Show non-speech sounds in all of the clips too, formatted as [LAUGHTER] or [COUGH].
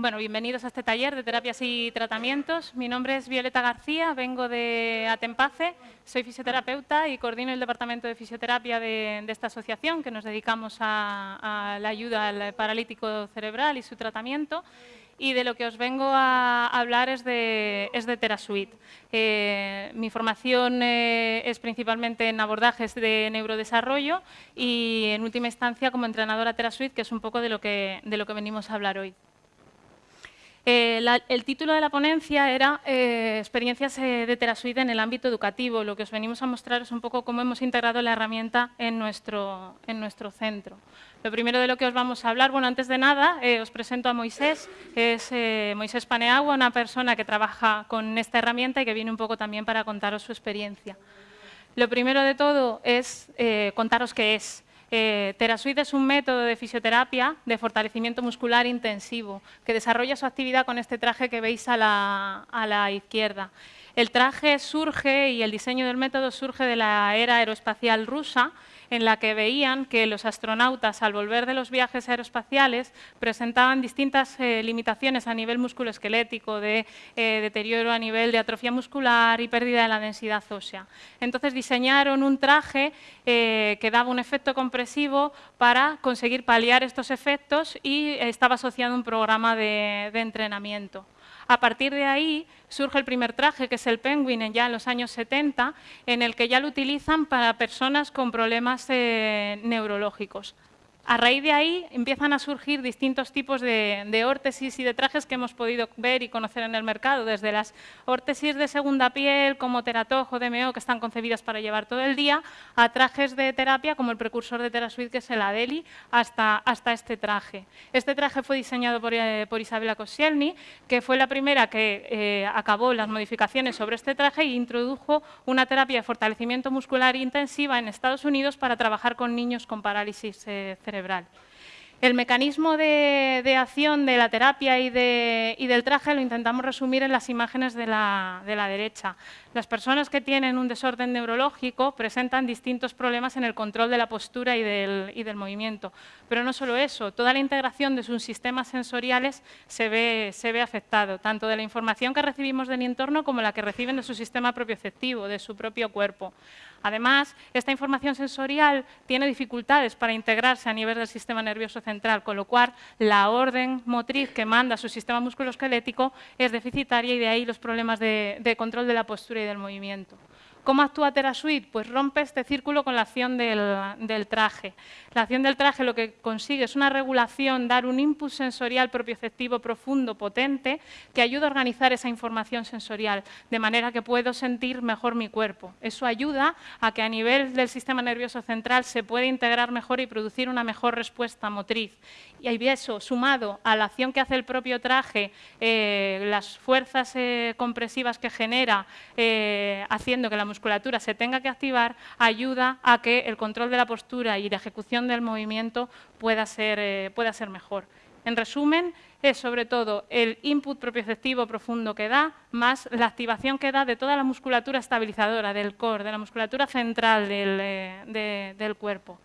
Bueno, bienvenidos a este taller de terapias y tratamientos. Mi nombre es Violeta García, vengo de Atempace, soy fisioterapeuta y coordino el departamento de fisioterapia de, esta asociación que nos dedicamos a, la ayuda al paralítico cerebral y su tratamiento y de lo que os vengo a hablar es de, es de TeraSuite. Eh, mi formación eh, es principalmente en abordajes de neurodesarrollo y en última instancia como entrenadora TeraSuite, que es un poco de lo que, de lo que venimos a hablar hoy. Eh, el título de la ponencia era eh, Experiencias eh, de TeraSuite en el ámbito educativo. Lo que os venimos a mostrar es un poco cómo hemos integrado la herramienta en nuestro, en nuestro centro. Lo primero de lo que os vamos a hablar, bueno, antes de nada, os presento a Moisés, que es Moisés Paneagua, una persona que trabaja con esta herramienta y que viene un poco también para contaros su experiencia. Lo primero de todo es contaros qué es. Eh, TeraSuite es un método de fisioterapia de fortalecimiento muscular intensivo que desarrolla su actividad con este traje que veis a la izquierda. El traje surge y el diseño del método surge de la era aeroespacial rusa en la que veían que los astronautas, al volver de los viajes aeroespaciales, presentaban distintas eh, limitaciones a nivel musculoesquelético, de eh, deterioro a nivel de atrofia muscular y pérdida de la densidad ósea. Entonces diseñaron un traje eh, que daba un efecto compresivo para conseguir paliar estos efectos y estaba asociado a un programa de entrenamiento. A partir de ahí surge el primer traje, que es el Penguin, ya en los años 70, en el que ya lo utilizan para personas con problemas eh, neurológicos. A raíz de ahí empiezan a surgir distintos tipos de, órtesis y de trajes que hemos podido ver y conocer en el mercado, desde las órtesis de segunda piel como Teratojo DMO, que están concebidas para llevar todo el día, a trajes de terapia como el precursor de TeraSuite, que es el Adeli, hasta, hasta este traje. Este traje fue diseñado por, eh, Isabella Koscielny, que fue la primera que eh, acabó las modificaciones sobre este traje e introdujo una terapia de fortalecimiento muscular intensiva en Estados Unidos para trabajar con niños con parálisis eh, cerebral el mecanismo de, acción de la terapia y, del traje lo intentamos resumir en las imágenes de la, derecha. Las personas que tienen un desorden neurológico presentan distintos problemas en el control de la postura y del, movimiento. Pero no solo eso, toda la integración de sus sistemas sensoriales se ve, se ve afectado, tanto de la información que recibimos del entorno como la que reciben de su sistema propioceptivo, de su propio cuerpo. Además, esta información sensorial tiene dificultades para integrarse a nivel del sistema nervioso central, con lo cual la orden motriz que manda su sistema musculoesquelético es deficitaria y de ahí los problemas de, control de la postura y del movimiento. ¿Cómo actúa TeraSuite? Pues rompe este círculo con la acción del, traje. La acción del traje lo que consigue es una regulación, dar un input sensorial propioceptivo profundo, potente, que ayuda a organizar esa información sensorial, de manera que puedo sentir mejor mi cuerpo. Eso ayuda a que a nivel del sistema nervioso central se pueda integrar mejor y producir una mejor respuesta motriz. Y eso, sumado a la acción que hace el propio traje, eh, las fuerzas eh, compresivas que genera, eh, haciendo que la musculatura se tenga que activar, ayuda a que el control de la postura y la ejecución del movimiento pueda ser, eh, pueda ser mejor. En resumen, es sobre todo el input propioceptivo profundo que da, más la activación que da de toda la musculatura estabilizadora del core, de la musculatura central del, eh, del cuerpo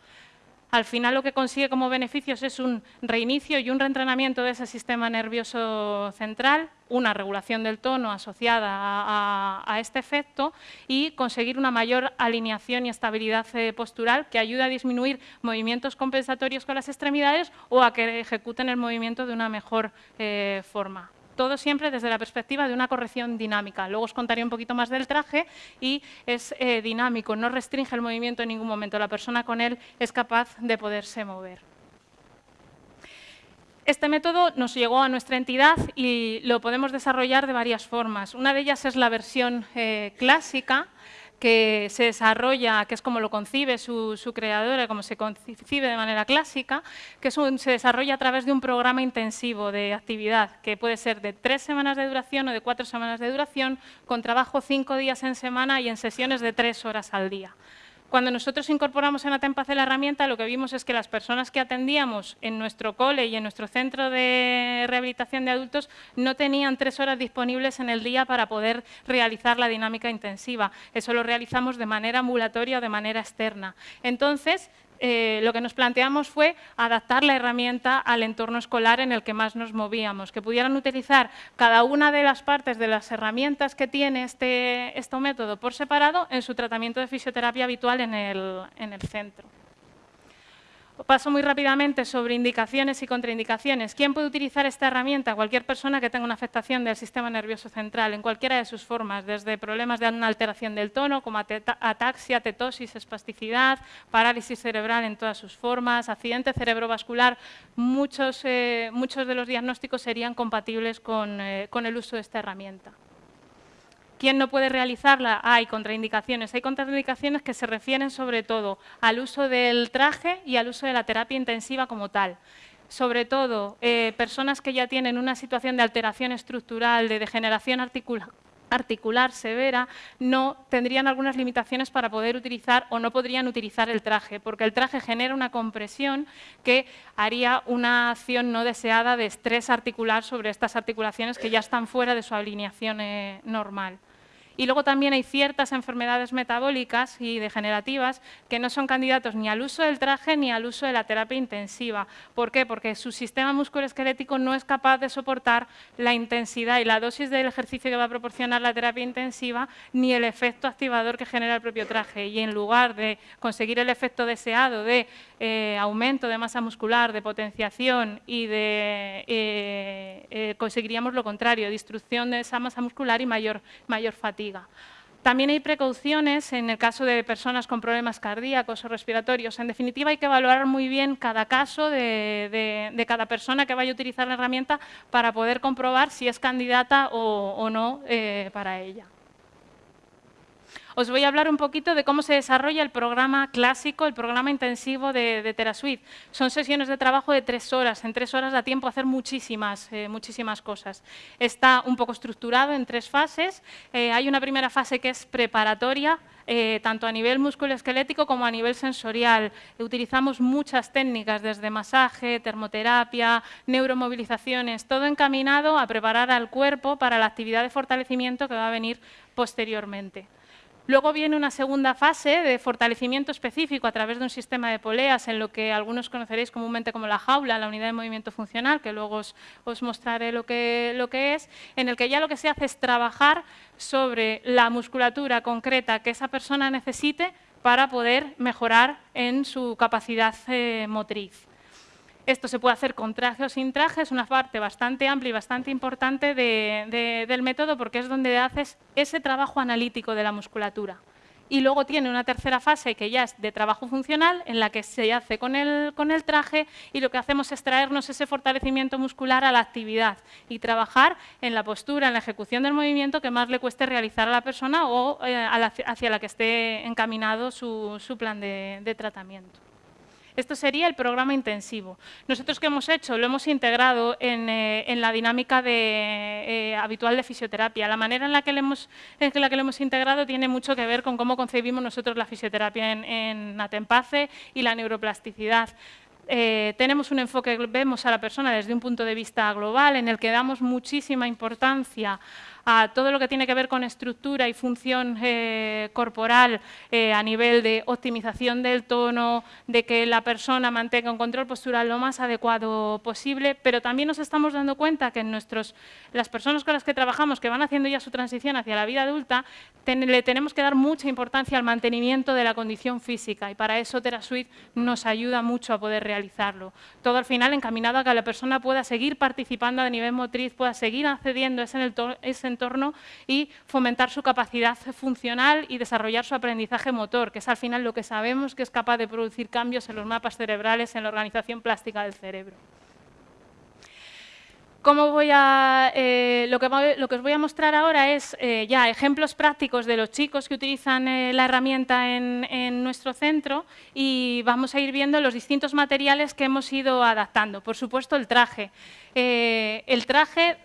al final lo que consigue como beneficios es un reinicio y un reentrenamiento de ese sistema nervioso central, una regulación del tono asociada a, este efecto y conseguir una mayor alineación y estabilidad eh, postural que ayuda a disminuir movimientos compensatorios con las extremidades o a que ejecuten el movimiento de una mejor eh, forma todo siempre desde la perspectiva de una corrección dinámica. Luego os contaré un poquito más del traje y es eh, dinámico, no restringe el movimiento en ningún momento. La persona con él es capaz de poderse mover. Este método nos llegó a nuestra entidad y lo podemos desarrollar de varias formas. Una de ellas es la versión eh, clásica, que se desarrolla, que es como lo concibe su, creadora, como se concibe de manera clásica, que se desarrolla a través de un programa intensivo de actividad, que puede ser de tres semanas de duración o de cuatro semanas de duración, con trabajo cinco días en semana y en sesiones de tres horas al día. Cuando nosotros incorporamos en Atempace la herramienta, lo que vimos es que las personas que atendíamos en nuestro cole y en nuestro centro de rehabilitación de adultos no tenían tres horas disponibles en el día para poder realizar la dinámica intensiva. Eso lo realizamos de manera ambulatoria o de manera externa. Entonces, eh, lo que nos planteamos fue adaptar la herramienta al entorno escolar en el que más nos movíamos, que pudieran utilizar cada una de las partes de las herramientas que tiene este, este método por separado en su tratamiento de fisioterapia habitual en el centro. Paso muy rápidamente sobre indicaciones y contraindicaciones. ¿Quién puede utilizar esta herramienta? Cualquier persona que tenga una afectación del sistema nervioso central, en cualquiera de sus formas, desde problemas de una alteración del tono, como ataxia, tetosis, espasticidad, parálisis cerebral en todas sus formas, accidente cerebrovascular. Muchos, eh, muchos de los diagnósticos serían compatibles con, eh, con el uso de esta herramienta. ¿Quién no puede realizarla? Hay contraindicaciones. Hay contraindicaciones que se refieren sobre todo al uso del traje y al uso de la terapia intensiva como tal. Sobre todo, eh, personas que ya tienen una situación de alteración estructural, de degeneración articular severa, no tendrían algunas limitaciones para poder utilizar o no podrían utilizar el traje, porque el traje genera una compresión que haría una acción no deseada de estrés articular sobre estas articulaciones que ya están fuera de su alineación eh, normal. Y luego también hay ciertas enfermedades metabólicas y degenerativas que no son candidatos ni al uso del traje ni al uso de la terapia intensiva. ¿Por qué? Porque su sistema musculoesquelético no es capaz de soportar la intensidad y la dosis del ejercicio que va a proporcionar la terapia intensiva ni el efecto activador que genera el propio traje. Y en lugar de conseguir el efecto deseado de eh, aumento de masa muscular, de potenciación y de eh, eh, conseguiríamos lo contrario, destrucción de esa masa muscular y mayor, mayor fatiga. También hay precauciones en el caso de personas con problemas cardíacos o respiratorios. En definitiva, hay que evaluar muy bien cada caso de, cada persona que vaya a utilizar la herramienta para poder comprobar si es candidata o, no para ella. Os voy a hablar un poquito de cómo se desarrolla el programa clásico, el programa intensivo de, de TeraSuite. Son sesiones de trabajo de tres horas. En tres horas da tiempo a hacer muchísimas, eh, muchísimas cosas. Está un poco estructurado en tres fases. Eh, hay una primera fase que es preparatoria, eh, tanto a nivel musculoesquelético como a nivel sensorial. Utilizamos muchas técnicas, desde masaje, termoterapia, neuromovilizaciones, todo encaminado a preparar al cuerpo para la actividad de fortalecimiento que va a venir posteriormente. Luego viene una segunda fase de fortalecimiento específico a través de un sistema de poleas en lo que algunos conoceréis comúnmente como la jaula, la unidad de movimiento funcional, que luego os, mostraré lo que, es, en el que ya lo que se hace es trabajar sobre la musculatura concreta que esa persona necesite para poder mejorar en su capacidad eh, motriz. Esto se puede hacer con traje o sin traje, es una parte bastante amplia y bastante importante del método porque es donde haces ese trabajo analítico de la musculatura. Y luego tiene una tercera fase que ya es de trabajo funcional, en la que se hace con el, traje y lo que hacemos es traernos ese fortalecimiento muscular a la actividad y trabajar en la postura, en la ejecución del movimiento que más le cueste realizar a la persona o eh, hacia la que esté encaminado su, plan de tratamiento. Esto sería el programa intensivo. Nosotros qué hemos hecho, lo hemos integrado en, eh, la dinámica eh, habitual de fisioterapia. La manera en la, que le hemos, la que lo hemos integrado tiene mucho que ver con cómo concebimos nosotros la fisioterapia en, en Atempace y la neuroplasticidad. Eh, tenemos un enfoque, vemos a la persona desde un punto de vista global, en el que damos muchísima importancia a todo lo que tiene que ver con estructura y función eh, corporal eh, a nivel de optimización del tono, de que la persona mantenga un control postural lo más adecuado posible, pero también nos estamos dando cuenta que en nuestros, las personas con las que trabajamos, que van haciendo ya su transición hacia la vida adulta, le tenemos que dar mucha importancia al mantenimiento de la condición física y para eso TeraSuite nos ayuda mucho a poder realizarlo. Todo al final encaminado a que la persona pueda seguir participando a nivel motriz, pueda seguir accediendo a ese entorno y fomentar su capacidad funcional y desarrollar su aprendizaje motor, que es al final lo que sabemos que es capaz de producir cambios en los mapas cerebrales, en la organización plástica del cerebro. ¿Cómo voy a, eh, lo, que, os voy a mostrar ahora es eh, ya ejemplos prácticos de los chicos que utilizan eh, la herramienta en, en, nuestro centro y vamos a ir viendo los distintos materiales que hemos ido adaptando. Por supuesto, el traje. el traje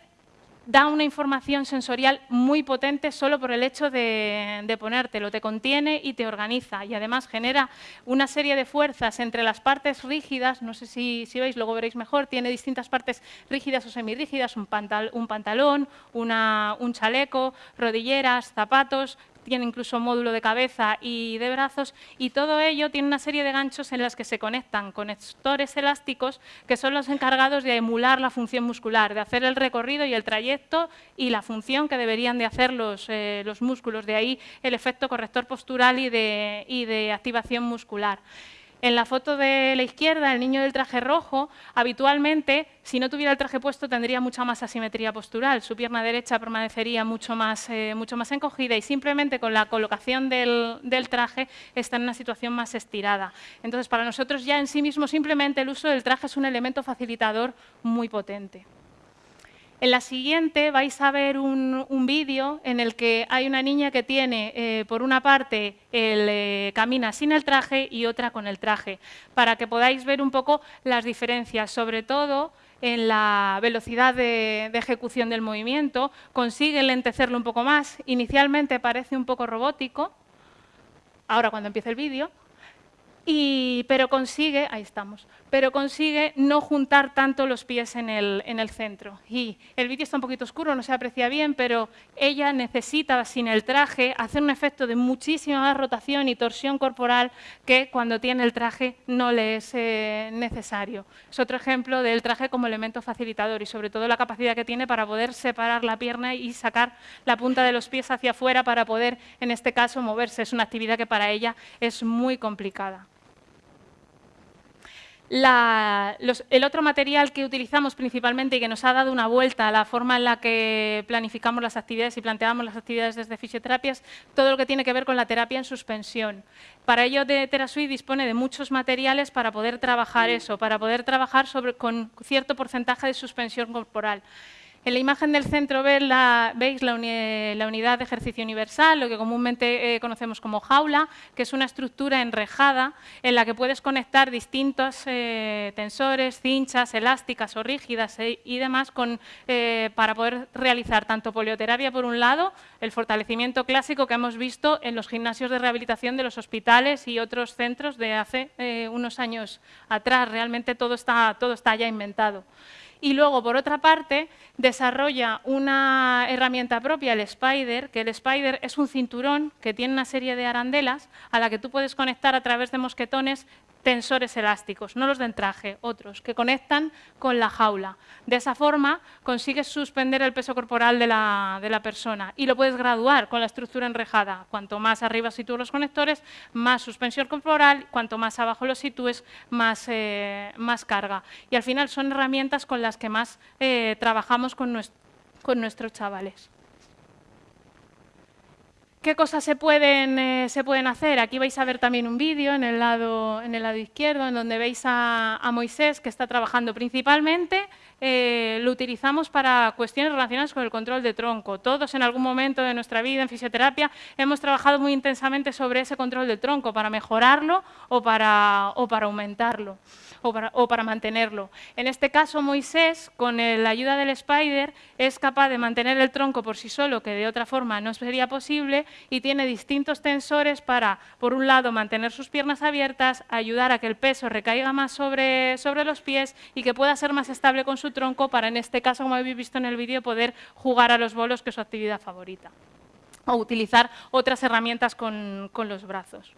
da una información sensorial muy potente solo por el hecho de, ponértelo, te contiene y te organiza y además genera una serie de fuerzas entre las partes rígidas, no sé si, veis, luego veréis mejor, tiene distintas partes rígidas o semirrígidas, un, un pantalón, un chaleco, rodilleras, zapatos, tiene incluso módulo de cabeza y de brazos, y todo ello tiene una serie de ganchos en las que se conectan conectores elásticos que son los encargados de emular la función muscular, de hacer el recorrido y el trayecto y la función que deberían de hacer los, eh, los músculos. De ahí el efecto corrector postural y de, y de activación muscular. En la foto de la izquierda, el niño del traje rojo, habitualmente, si no tuviera el traje puesto, tendría mucha más asimetría postural. Su pierna derecha permanecería mucho más, eh, mucho más encogida y simplemente con la colocación del, del, traje está en una situación más estirada. Entonces, para nosotros ya en sí mismo, simplemente el uso del traje es un elemento facilitador muy potente. En la siguiente vais a ver un, vídeo en el que hay una niña que tiene, eh, por una parte, el, eh, camina sin el traje y otra con el traje, para que podáis ver un poco las diferencias, sobre todo en la velocidad de, ejecución del movimiento, consigue lentecerlo un poco más. Inicialmente parece un poco robótico, ahora cuando empieza el vídeo, pero consigue, ahí estamos, pero consigue no juntar tanto los pies en el, en el centro. Y el vídeo está un poquito oscuro, no se aprecia bien, pero ella necesita, sin el traje, hacer un efecto de muchísima más rotación y torsión corporal que cuando tiene el traje no le es eh, necesario. Es otro ejemplo del traje como elemento facilitador y sobre todo la capacidad que tiene para poder separar la pierna y sacar la punta de los pies hacia afuera para poder, en este caso, moverse. Es una actividad que para ella es muy complicada el otro material que utilizamos principalmente y que nos ha dado una vuelta a la forma en la que planificamos las actividades y planteamos las actividades desde fisioterapia es todo lo que tiene que ver con la terapia en suspensión. Para ello, de TeraSuite dispone de muchos materiales para poder trabajar eso, para poder trabajar sobre, con cierto porcentaje de suspensión corporal. En la imagen del centro veis la, unidad de ejercicio universal, lo que comúnmente eh, conocemos como jaula, que es una estructura enrejada en la que puedes conectar distintos eh, tensores, cinchas, elásticas o rígidas eh, y demás para poder realizar tanto polioterapia por un lado, el fortalecimiento clásico que hemos visto en los gimnasios de rehabilitación de los hospitales y otros centros de hace unos años atrás. Realmente todo está, todo está ya inventado. Y luego, por otra parte, desarrolla una herramienta propia, el Spider, que el Spider es un cinturón que tiene una serie de arandelas a la que tú puedes conectar a través de mosquetones tensores elásticos, no los de entraje, otros, que conectan con la jaula. De esa forma consigues suspender el peso corporal de la, de la, persona y lo puedes graduar con la estructura enrejada. Cuanto más arriba sitúes los conectores, más suspensión corporal, cuanto más abajo los sitúes, más, eh, más carga. Y al final son herramientas con las que más eh, trabajamos con, con nuestros chavales. ¿Qué cosas se pueden, eh, se pueden hacer? Aquí vais a ver también un vídeo en, el lado, en el lado izquierdo, en donde veis a, Moisés, que está trabajando principalmente, eh, lo utilizamos para cuestiones relacionadas con el control de tronco. Todos en algún momento de nuestra vida en fisioterapia hemos trabajado muy intensamente sobre ese control de tronco, para mejorarlo o para, o para aumentarlo o para, mantenerlo. En este caso, Moisés, con la ayuda del Spider, es capaz de mantener el tronco por sí solo, que de otra forma no sería posible, y tiene distintos tensores para, por un lado, mantener sus piernas abiertas, ayudar a que el peso recaiga más sobre, sobre los pies y que pueda ser más estable con su tronco para, en este caso, como habéis visto en el vídeo, poder jugar a los bolos, que es su actividad favorita, o utilizar otras herramientas con los brazos.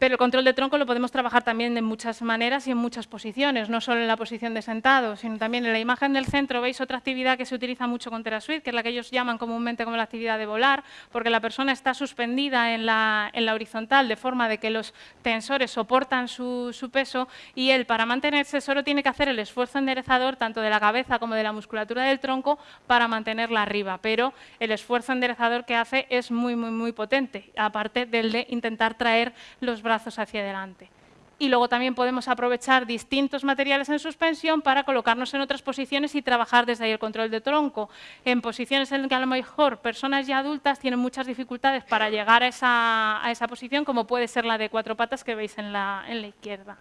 Pero el control de tronco lo podemos trabajar también de muchas maneras y en muchas posiciones, no solo en la posición de sentado, sino también en la imagen del centro. Veis otra actividad que se utiliza mucho con TeraSuite, que es la que ellos llaman comúnmente como la actividad de volar, porque la persona está suspendida en la, horizontal de forma de que los tensores soportan su, peso y él para mantenerse solo tiene que hacer el esfuerzo enderezador tanto de la cabeza como de la musculatura del tronco para mantenerla arriba, pero el esfuerzo enderezador que hace es muy, muy, muy potente, aparte del de intentar traer los brazos brazos hacia adelante. Y luego también podemos aprovechar distintos materiales en suspensión para colocarnos en otras posiciones y trabajar desde ahí el control de tronco. En posiciones en que a lo mejor personas ya adultas tienen muchas dificultades para llegar a esa, a esa posición, como puede ser la de cuatro patas que veis en la, en la izquierda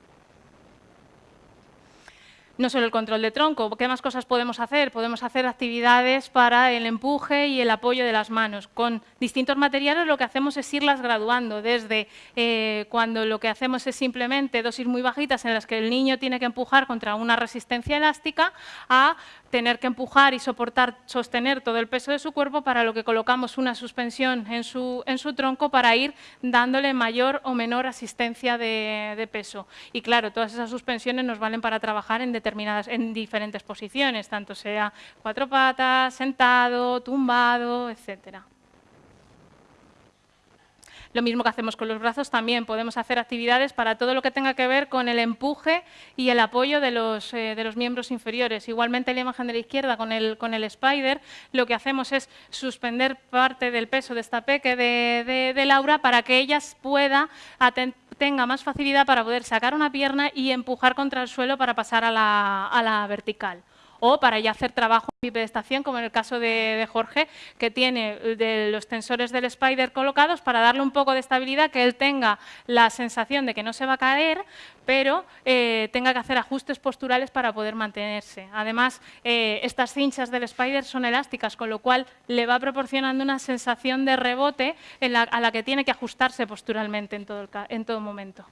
no solo el control de tronco, ¿qué más cosas podemos hacer? Podemos hacer actividades para el empuje y el apoyo de las manos. Con distintos materiales lo que hacemos es irlas graduando, desde eh, cuando lo que hacemos es simplemente dosis muy bajitas en las que el niño tiene que empujar contra una resistencia elástica, a tener que empujar y soportar, sostener todo el peso de su cuerpo, para lo que colocamos una suspensión en su, en su tronco para ir dándole mayor o menor asistencia de, peso. Y claro, todas esas suspensiones nos valen para trabajar en, determinadas, en diferentes posiciones, tanto sea cuatro patas, sentado, tumbado, etcétera. Lo mismo que hacemos con los brazos, también podemos hacer actividades para todo lo que tenga que ver con el empuje y el apoyo de los, eh, de los miembros inferiores. Igualmente, en la imagen de la izquierda, con el, con el spider, lo que hacemos es suspender parte del peso de esta peque de, de, Laura para que ella pueda tenga más facilidad para poder sacar una pierna y empujar contra el suelo para pasar a la, a la vertical o para ya hacer trabajo en bipedestación, como en el caso de, Jorge, que tiene de los tensores del Spider colocados para darle un poco de estabilidad, que él tenga la sensación de que no se va a caer, pero eh, tenga que hacer ajustes posturales para poder mantenerse. Además, eh, estas cinchas del Spider son elásticas, con lo cual le va proporcionando una sensación de rebote a la que tiene que ajustarse posturalmente en todo, en todo momento.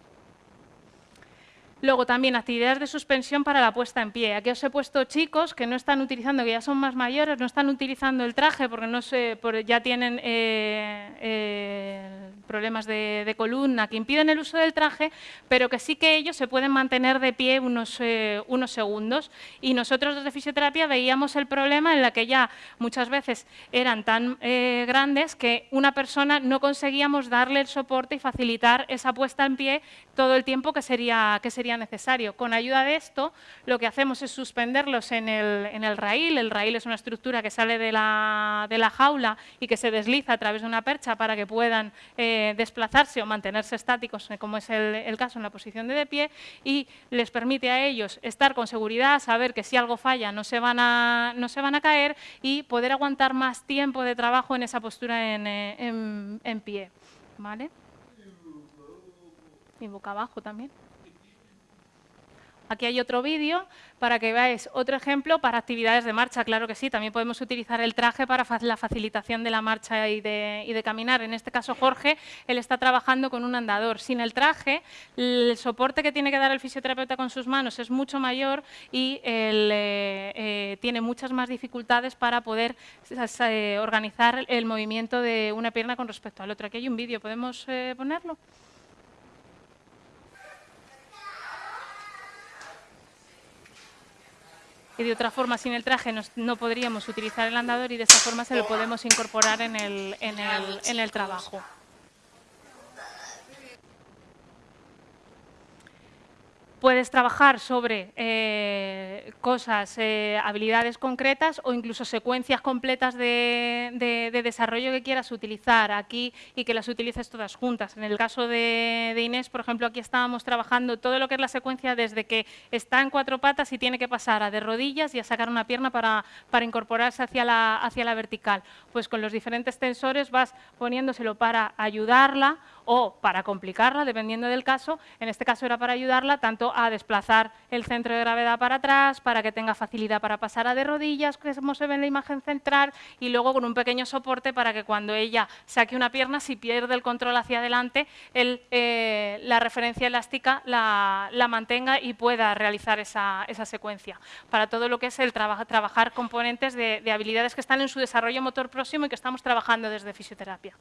Luego también actividades de suspensión para la puesta en pie. Aquí os he puesto chicos que no están utilizando, que ya son más mayores, no están utilizando el traje porque no sé, ya tienen eh, eh, problemas de, columna que impiden el uso del traje, pero que sí que ellos se pueden mantener de pie unos, eh, unos segundos. Y nosotros desde fisioterapia veíamos el problema en la que ya muchas veces eran tan grandes que una persona no conseguíamos darle el soporte y facilitar esa puesta en pie todo el tiempo que sería necesario. Con ayuda de esto, lo que hacemos es suspenderlos en el, en el raíl. El raíl es una estructura que sale de la, de la, jaula y que se desliza a través de una percha para que puedan eh, desplazarse o mantenerse estáticos, eh, como es el, caso en la posición de de pie, y les permite a ellos estar con seguridad, saber que si algo falla no se van a, no se van a caer y poder aguantar más tiempo de trabajo en esa postura en, eh, en, en pie. ¿Vale? Y boca abajo también. Aquí hay otro vídeo para que veáis otro ejemplo para actividades de marcha. Claro que sí, también podemos utilizar el traje para la facilitación de la marcha y de, caminar. En este caso, Jorge, él está trabajando con un andador. Sin el traje, el soporte que tiene que dar el fisioterapeuta con sus manos es mucho mayor y eh, eh, tiene muchas más dificultades para poder eh, organizar el movimiento de una pierna con respecto al otro. Aquí hay un vídeo, ¿podemos ponerlo? Y de otra forma sin el traje no podríamos utilizar el andador y de esa forma se lo podemos incorporar en el, en el, en el trabajo. Puedes trabajar sobre eh, cosas, eh, habilidades concretas o incluso secuencias completas de, desarrollo que quieras utilizar aquí y que las utilices todas juntas. En el caso de, Inés, por ejemplo, aquí estábamos trabajando todo lo que es la secuencia desde que está en cuatro patas y tiene que pasar a de rodillas y a sacar una pierna para, incorporarse hacia la, hacia la vertical. Pues con los diferentes tensores vas poniéndoselo para ayudarla o para complicarla, dependiendo del caso. En este caso era para ayudarla tanto a desplazar el centro de gravedad para atrás, para que tenga facilidad para pasar a de rodillas, como se ve en la imagen central, y luego con un pequeño soporte para que cuando ella saque una pierna, si pierde el control hacia adelante, eh, la referencia elástica la, mantenga y pueda realizar esa, secuencia. Para todo lo que es el trabajar componentes de habilidades que están en su desarrollo motor próximo y que estamos trabajando desde fisioterapia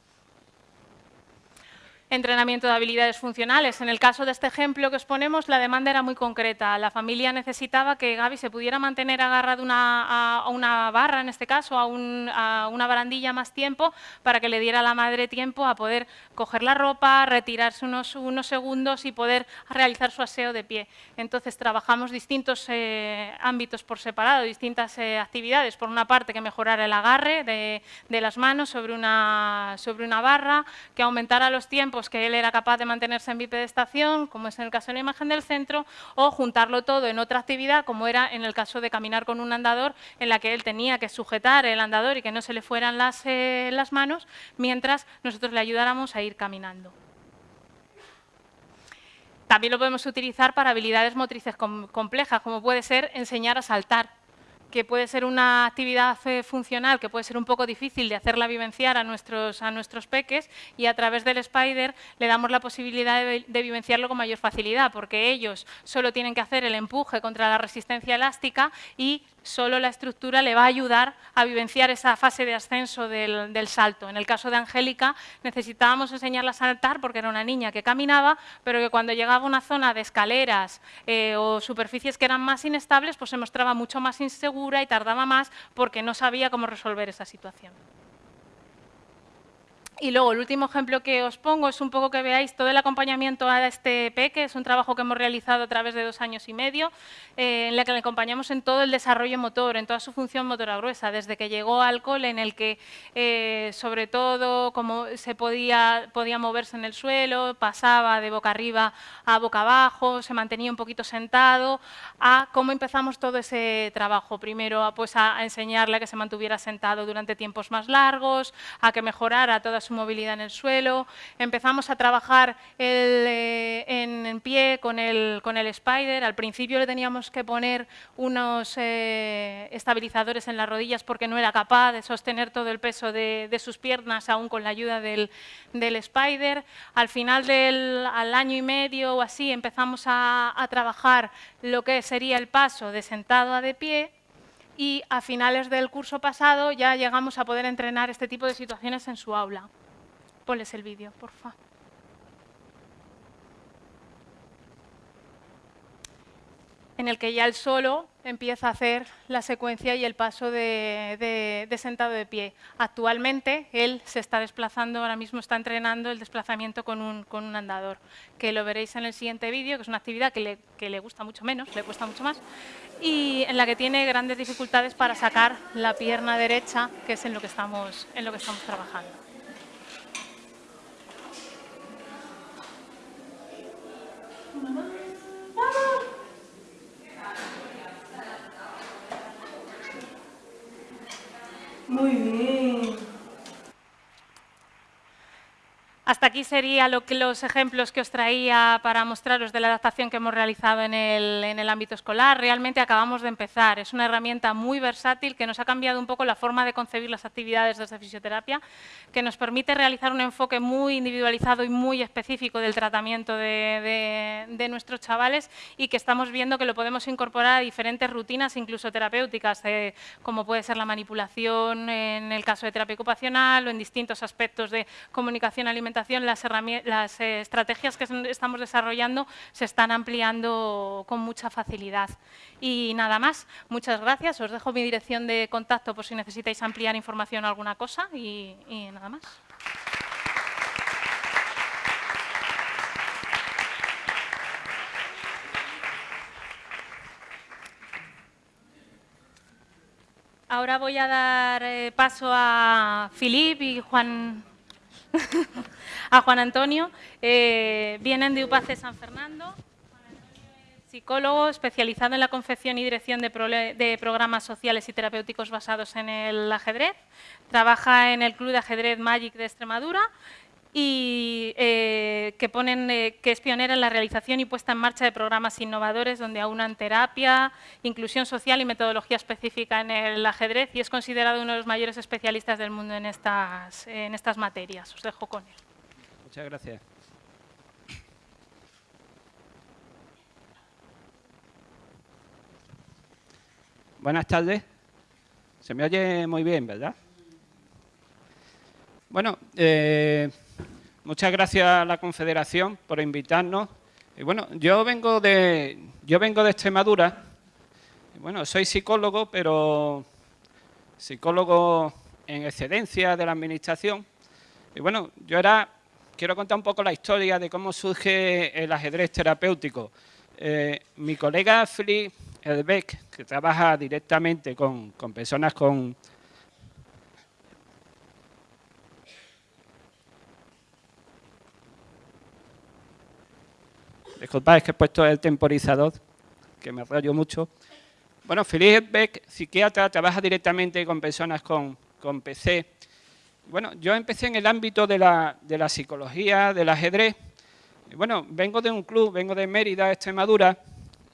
entrenamiento de habilidades funcionales. En el caso de este ejemplo que os ponemos, la demanda era muy concreta. La familia necesitaba que Gaby se pudiera mantener agarrada a, una barra, en este caso, a, una barandilla más tiempo, para que le diera a la madre tiempo a poder coger la ropa, retirarse unos, unos segundos y poder realizar su aseo de pie. Entonces, trabajamos distintos eh, ámbitos por separado, distintas eh, actividades. Por una parte, que mejorara el agarre de, de las manos sobre una, sobre una barra, que aumentara los tiempos que él era capaz de mantenerse en bipedestación, como es en el caso de la imagen del centro, o juntarlo todo en otra actividad, como era en el caso de caminar con un andador, en la que él tenía que sujetar el andador y que no se le fueran las, eh, las manos, mientras nosotros le ayudáramos a ir caminando. También lo podemos utilizar para habilidades motrices complejas, como puede ser enseñar a saltar que puede ser una actividad eh, funcional que puede ser un poco difícil de hacerla vivenciar a nuestros, a nuestros peques y a través del Spider le damos la posibilidad de, de, vivenciarlo con mayor facilidad porque ellos solo tienen que hacer el empuje contra la resistencia elástica y solo la estructura le va a ayudar a vivenciar esa fase de ascenso del, salto. En el caso de Angélica necesitábamos enseñarla a saltar porque era una niña que caminaba, pero que cuando llegaba a una zona de escaleras eh, o superficies que eran más inestables, pues se mostraba mucho más insegura y tardaba más porque no sabía cómo resolver esa situación. Y luego el último ejemplo que os pongo es un poco que veáis todo el acompañamiento a este peque, es un trabajo que hemos realizado a través de dos años y medio, eh, en la que le acompañamos en todo el desarrollo motor, en toda su función motora gruesa, desde que llegó al cole en el que eh, sobre todo como se podía, podía moverse en el suelo, pasaba de boca arriba a boca abajo, se mantenía un poquito sentado, a cómo empezamos todo ese trabajo. Primero pues, a, enseñarle a que se mantuviera sentado durante tiempos más largos, a que mejorara todas su movilidad en el suelo. Empezamos a trabajar eh, en, pie con el, con el Spider. Al principio le teníamos que poner unos eh, estabilizadores en las rodillas porque no era capaz de sostener todo el peso de, sus piernas aún con la ayuda del, del Spider. Al final del al año y medio o así empezamos a, a trabajar lo que sería el paso de sentado a de pie y a finales del curso pasado ya llegamos a poder entrenar este tipo de situaciones en su aula. Ponles el vídeo, por favor. En el que ya el solo empieza a hacer la secuencia y el paso de, sentado de pie. Actualmente él se está desplazando, ahora mismo está entrenando el desplazamiento con un, andador, que lo veréis en el siguiente vídeo, que es una actividad que le, que le gusta mucho menos, le cuesta mucho más, y en la que tiene grandes dificultades para sacar la pierna derecha, que es en lo que estamos, en lo que estamos trabajando. Muy bien. Hasta aquí serían los ejemplos que os traía para mostraros de la adaptación que hemos realizado en el, ámbito escolar. Realmente acabamos de empezar. Es una herramienta muy versátil que nos ha cambiado un poco la forma de concebir las actividades desde fisioterapia, que nos permite realizar un enfoque muy individualizado y muy específico del tratamiento de, nuestros chavales y que estamos viendo que lo podemos incorporar a diferentes rutinas, incluso terapéuticas, eh, como puede ser la manipulación en el caso de terapia ocupacional o en distintos aspectos de comunicación alimentaria las, estrategias que estamos desarrollando se están ampliando con mucha facilidad. Y nada más, muchas gracias. Os dejo mi dirección de contacto por si necesitáis ampliar información o alguna cosa y, y nada más. Ahora voy a dar eh, paso a Filip y Juan a Juan Antonio. Eh, vienen de UPACE San Fernando. Psicólogo especializado en la confección y dirección de, programas sociales y terapéuticos basados en el ajedrez. Trabaja en el Club de Ajedrez Magic de Extremadura y eh, que, ponen, eh, que es pionera en la realización y puesta en marcha de programas innovadores donde aunan terapia, inclusión social y metodología específica en el ajedrez y es considerado uno de los mayores especialistas del mundo en estas, en estas materias. Os dejo con él. Muchas gracias. Buenas tardes. Se me oye muy bien, ¿verdad? Bueno, eh, muchas gracias a la Confederación por invitarnos. Y bueno, yo vengo de, yo vengo de Extremadura. bueno, soy psicólogo, pero psicólogo en excedencia de la Administración. Y bueno, yo era quiero contar un poco la historia de cómo surge el ajedrez terapéutico. Eh, mi colega Philip Elbeck, que trabaja directamente con, personas con Disculpad, es que he puesto el temporizador, que me rayo mucho. Bueno, Philip Beck, psiquiatra, trabaja directamente con personas con, PC bueno, yo empecé en el ámbito de la, psicología, del ajedrez. bueno, vengo de un club, vengo de Mérida, Extremadura,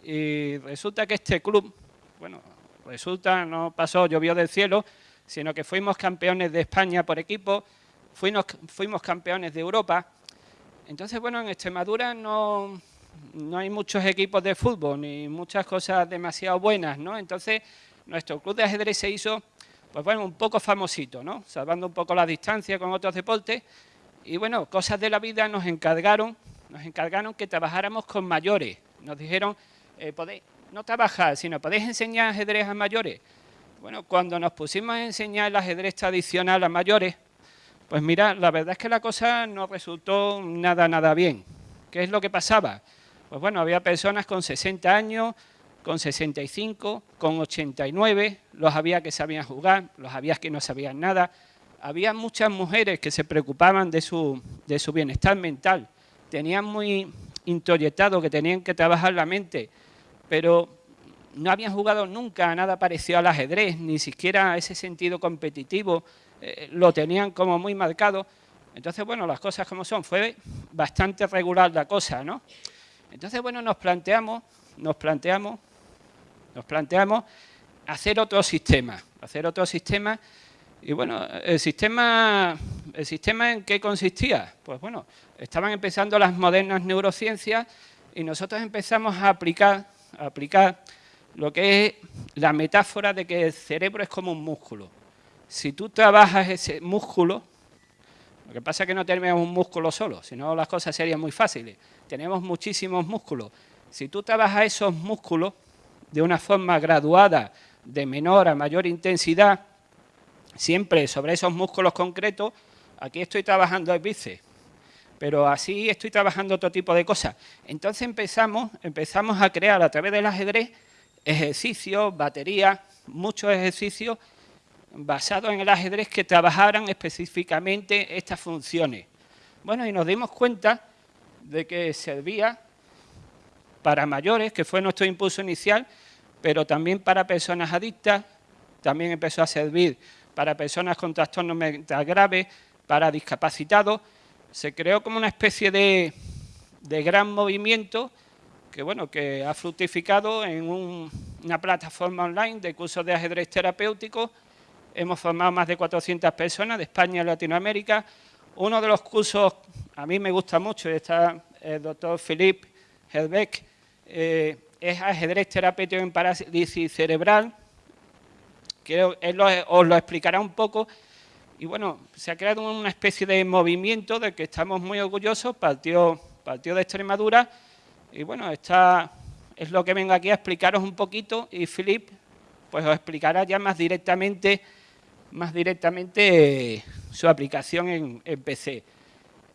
y resulta que este club, bueno, resulta, no pasó, llovió del cielo, sino que fuimos campeones de España por equipo, fuimos campeones de Europa. Entonces, bueno, en Extremadura no, no hay muchos equipos de fútbol, ni muchas cosas demasiado buenas, ¿no? Entonces, nuestro club de ajedrez se hizo, pues bueno, un poco famosito, ¿no? Salvando un poco la distancia con otros deportes. Y bueno, cosas de la vida nos encargaron, nos encargaron que trabajáramos con mayores. Nos dijeron, eh, podéis, no trabajar, sino podéis enseñar ajedrez a mayores. Bueno, cuando nos pusimos a enseñar el ajedrez tradicional a mayores, pues mira, la verdad es que la cosa no resultó nada, nada bien. ¿Qué es lo que pasaba? Pues bueno, había personas con 60 años, con 65, con 89, los había que sabían jugar, los había que no sabían nada. Había muchas mujeres que se preocupaban de su, de su bienestar mental, tenían muy introyectado que tenían que trabajar la mente, pero no habían jugado nunca nada parecido al ajedrez, ni siquiera ese sentido competitivo, eh, lo tenían como muy marcado. Entonces, bueno, las cosas como son, fue bastante regular la cosa, ¿no? Entonces, bueno, nos planteamos, nos planteamos, nos planteamos hacer otro sistema, hacer otro sistema. Y bueno, el sistema, ¿el sistema en qué consistía? Pues bueno, estaban empezando las modernas neurociencias y nosotros empezamos a aplicar, a aplicar lo que es la metáfora de que el cerebro es como un músculo. Si tú trabajas ese músculo, lo que pasa es que no tenemos un músculo solo, si no las cosas serían muy fáciles. Tenemos muchísimos músculos. Si tú trabajas esos músculos de una forma graduada, de menor a mayor intensidad, siempre sobre esos músculos concretos, aquí estoy trabajando el bíceps, pero así estoy trabajando otro tipo de cosas. Entonces empezamos, empezamos a crear a través del ajedrez ejercicios, baterías, muchos ejercicios basados en el ajedrez que trabajaran específicamente estas funciones. Bueno, y nos dimos cuenta de que servía para mayores, que fue nuestro impulso inicial, pero también para personas adictas, también empezó a servir para personas con trastornos mentales graves, para discapacitados. Se creó como una especie de, de gran movimiento que, bueno, que ha fructificado en una plataforma online de cursos de ajedrez terapéutico hemos formado más de 400 personas de España y Latinoamérica. Uno de los cursos, a mí me gusta mucho, está el doctor Philippe Helbeck, eh, es ajedrez terapéutico en parálisis cerebral, que él os lo explicará un poco. Y bueno, se ha creado una especie de movimiento del que estamos muy orgullosos, partió, partió de Extremadura, y bueno, está, es lo que vengo aquí a explicaros un poquito, y Philippe pues os explicará ya más directamente más directamente su aplicación en, PC.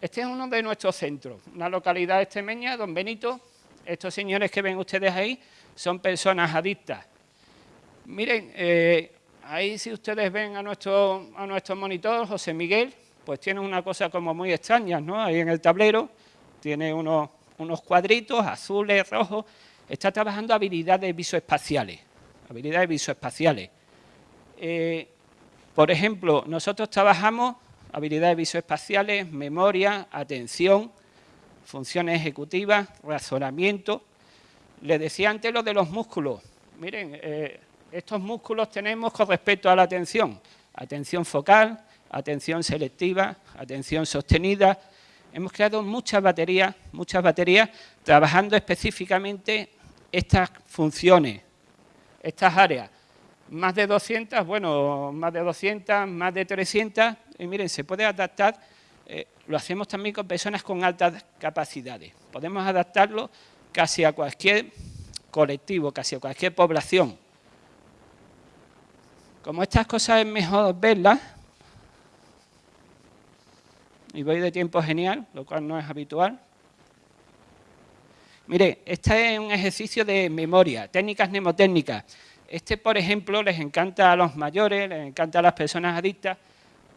Este es uno de nuestros centros, una localidad extremeña, Don Benito. Estos señores que ven ustedes ahí son personas adictas. Miren, eh, ahí si ustedes ven a nuestro, a nuestro monitor, José Miguel, pues tiene una cosa como muy extraña, ¿no? Ahí en el tablero tiene unos, unos cuadritos azules, rojos. Está trabajando habilidades visoespaciales, habilidades visoespaciales. Eh, por ejemplo, nosotros trabajamos habilidades visoespaciales, memoria, atención, funciones ejecutivas, razonamiento. Les decía antes lo de los músculos. Miren, eh, estos músculos tenemos con respecto a la atención. Atención focal, atención selectiva, atención sostenida. Hemos creado muchas baterías, muchas baterías trabajando específicamente estas funciones, estas áreas más de 200, bueno, más de 200, más de 300, y miren, se puede adaptar, eh, lo hacemos también con personas con altas capacidades. Podemos adaptarlo casi a cualquier colectivo, casi a cualquier población. Como estas cosas es mejor verlas, y voy de tiempo genial, lo cual no es habitual. Mire, este es un ejercicio de memoria, técnicas mnemotécnicas. Este, por ejemplo, les encanta a los mayores, les encanta a las personas adictas,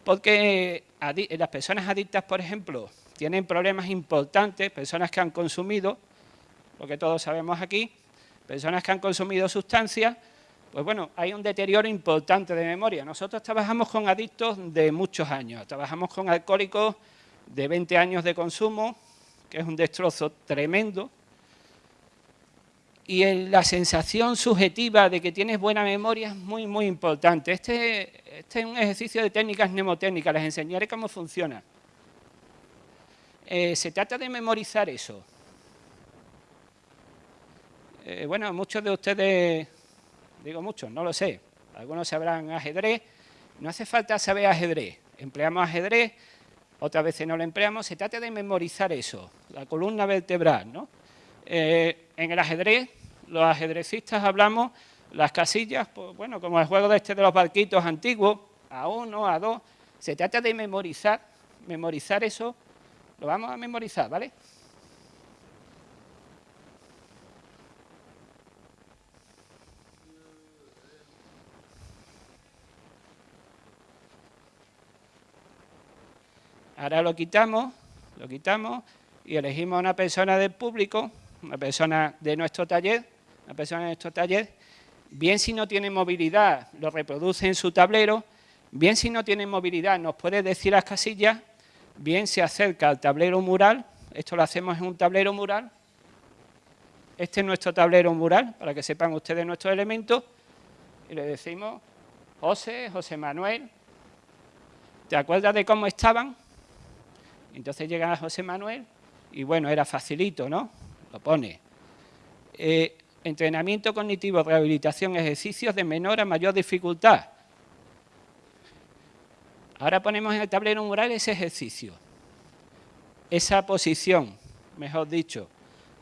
porque las personas adictas, por ejemplo, tienen problemas importantes, personas que han consumido, lo que todos sabemos aquí, personas que han consumido sustancias, pues bueno, hay un deterioro importante de memoria. Nosotros trabajamos con adictos de muchos años, trabajamos con alcohólicos de 20 años de consumo, que es un destrozo tremendo, y la sensación subjetiva de que tienes buena memoria es muy, muy importante. Este, este es un ejercicio de técnicas mnemotécnicas, les enseñaré cómo funciona. Eh, se trata de memorizar eso. Eh, bueno, muchos de ustedes, digo muchos, no lo sé, algunos sabrán ajedrez, no hace falta saber ajedrez, empleamos ajedrez, otras veces no lo empleamos, se trata de memorizar eso, la columna vertebral, ¿no? Eh, en el ajedrez, los ajedrecistas hablamos las casillas, pues, bueno, como el juego de este de los barquitos antiguos, a uno, a dos, se trata de memorizar, memorizar eso, lo vamos a memorizar, ¿vale? Ahora lo quitamos, lo quitamos y elegimos a una persona del público una persona de nuestro taller, una persona de nuestro taller, bien si no tiene movilidad, lo reproduce en su tablero, bien si no tiene movilidad, nos puede decir las casillas, bien se acerca al tablero mural, esto lo hacemos en un tablero mural, este es nuestro tablero mural, para que sepan ustedes nuestros elementos, y le decimos, José, José Manuel, ¿te acuerdas de cómo estaban? Entonces llega José Manuel, y bueno, era facilito, ¿no? Lo pone. Eh, entrenamiento cognitivo, rehabilitación, ejercicios de menor a mayor dificultad. Ahora ponemos en el tablero mural ese ejercicio, esa posición, mejor dicho.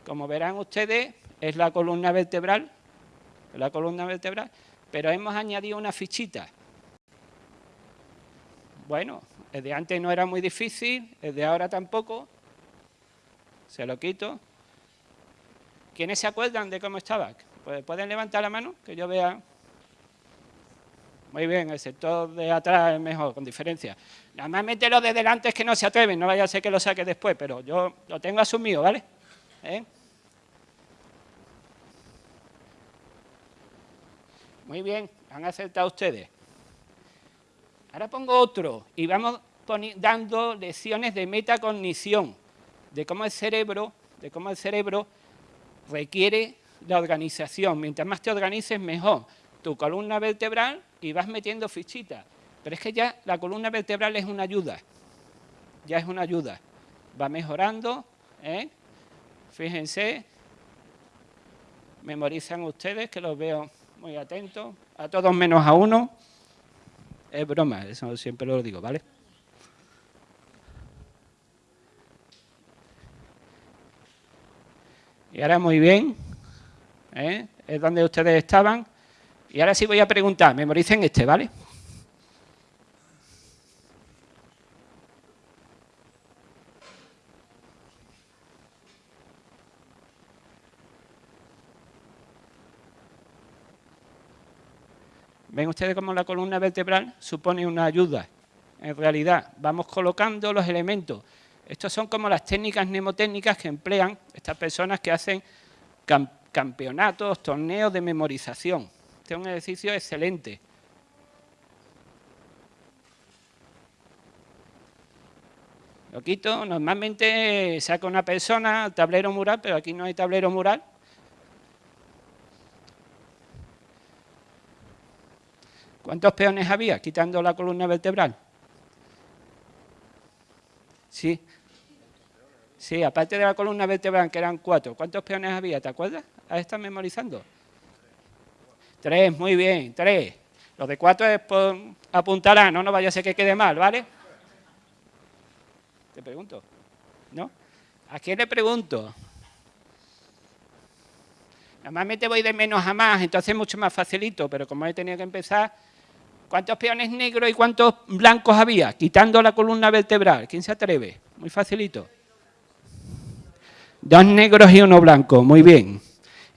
Como verán ustedes, es la columna vertebral, la columna vertebral, pero hemos añadido una fichita. Bueno, el de antes no era muy difícil, el de ahora tampoco. Se lo quito. ¿Quiénes se acuerdan de cómo estaba? Pues, ¿Pueden levantar la mano? Que yo vea. Muy bien, el sector de atrás es mejor, con diferencia. Normalmente los de delante es que no se atreven, no vaya a ser que lo saque después, pero yo lo tengo asumido, ¿vale? ¿Eh? Muy bien, han acertado ustedes. Ahora pongo otro y vamos dando lecciones de metacognición, de cómo el cerebro, de cómo el cerebro requiere la organización. Mientras más te organices, mejor. Tu columna vertebral y vas metiendo fichitas. Pero es que ya la columna vertebral es una ayuda. Ya es una ayuda. Va mejorando. ¿eh? Fíjense. Memorizan ustedes, que los veo muy atentos. A todos menos a uno. Es broma, eso siempre lo digo, ¿vale? Y ahora muy bien, ¿eh? es donde ustedes estaban. Y ahora sí voy a preguntar, memoricen este, ¿vale? ¿Ven ustedes cómo la columna vertebral supone una ayuda? En realidad, vamos colocando los elementos estas son como las técnicas mnemotécnicas que emplean estas personas que hacen campeonatos, torneos de memorización. Este es un ejercicio excelente. Lo quito, normalmente saca una persona tablero mural, pero aquí no hay tablero mural. ¿Cuántos peones había quitando la columna vertebral? Sí, Sí, aparte de la columna vertebral, que eran cuatro, ¿cuántos peones había? ¿Te acuerdas? ¿Has estado memorizando? Tres, muy bien, tres. Los de cuatro es por no, no vaya a ser que quede mal, ¿vale? Te pregunto, ¿no? ¿A quién le pregunto? Normalmente voy de menos a más, entonces es mucho más facilito, pero como he tenido que empezar, ¿cuántos peones negros y cuántos blancos había? Quitando la columna vertebral, ¿quién se atreve? Muy facilito. Dos negros y uno blanco, muy bien.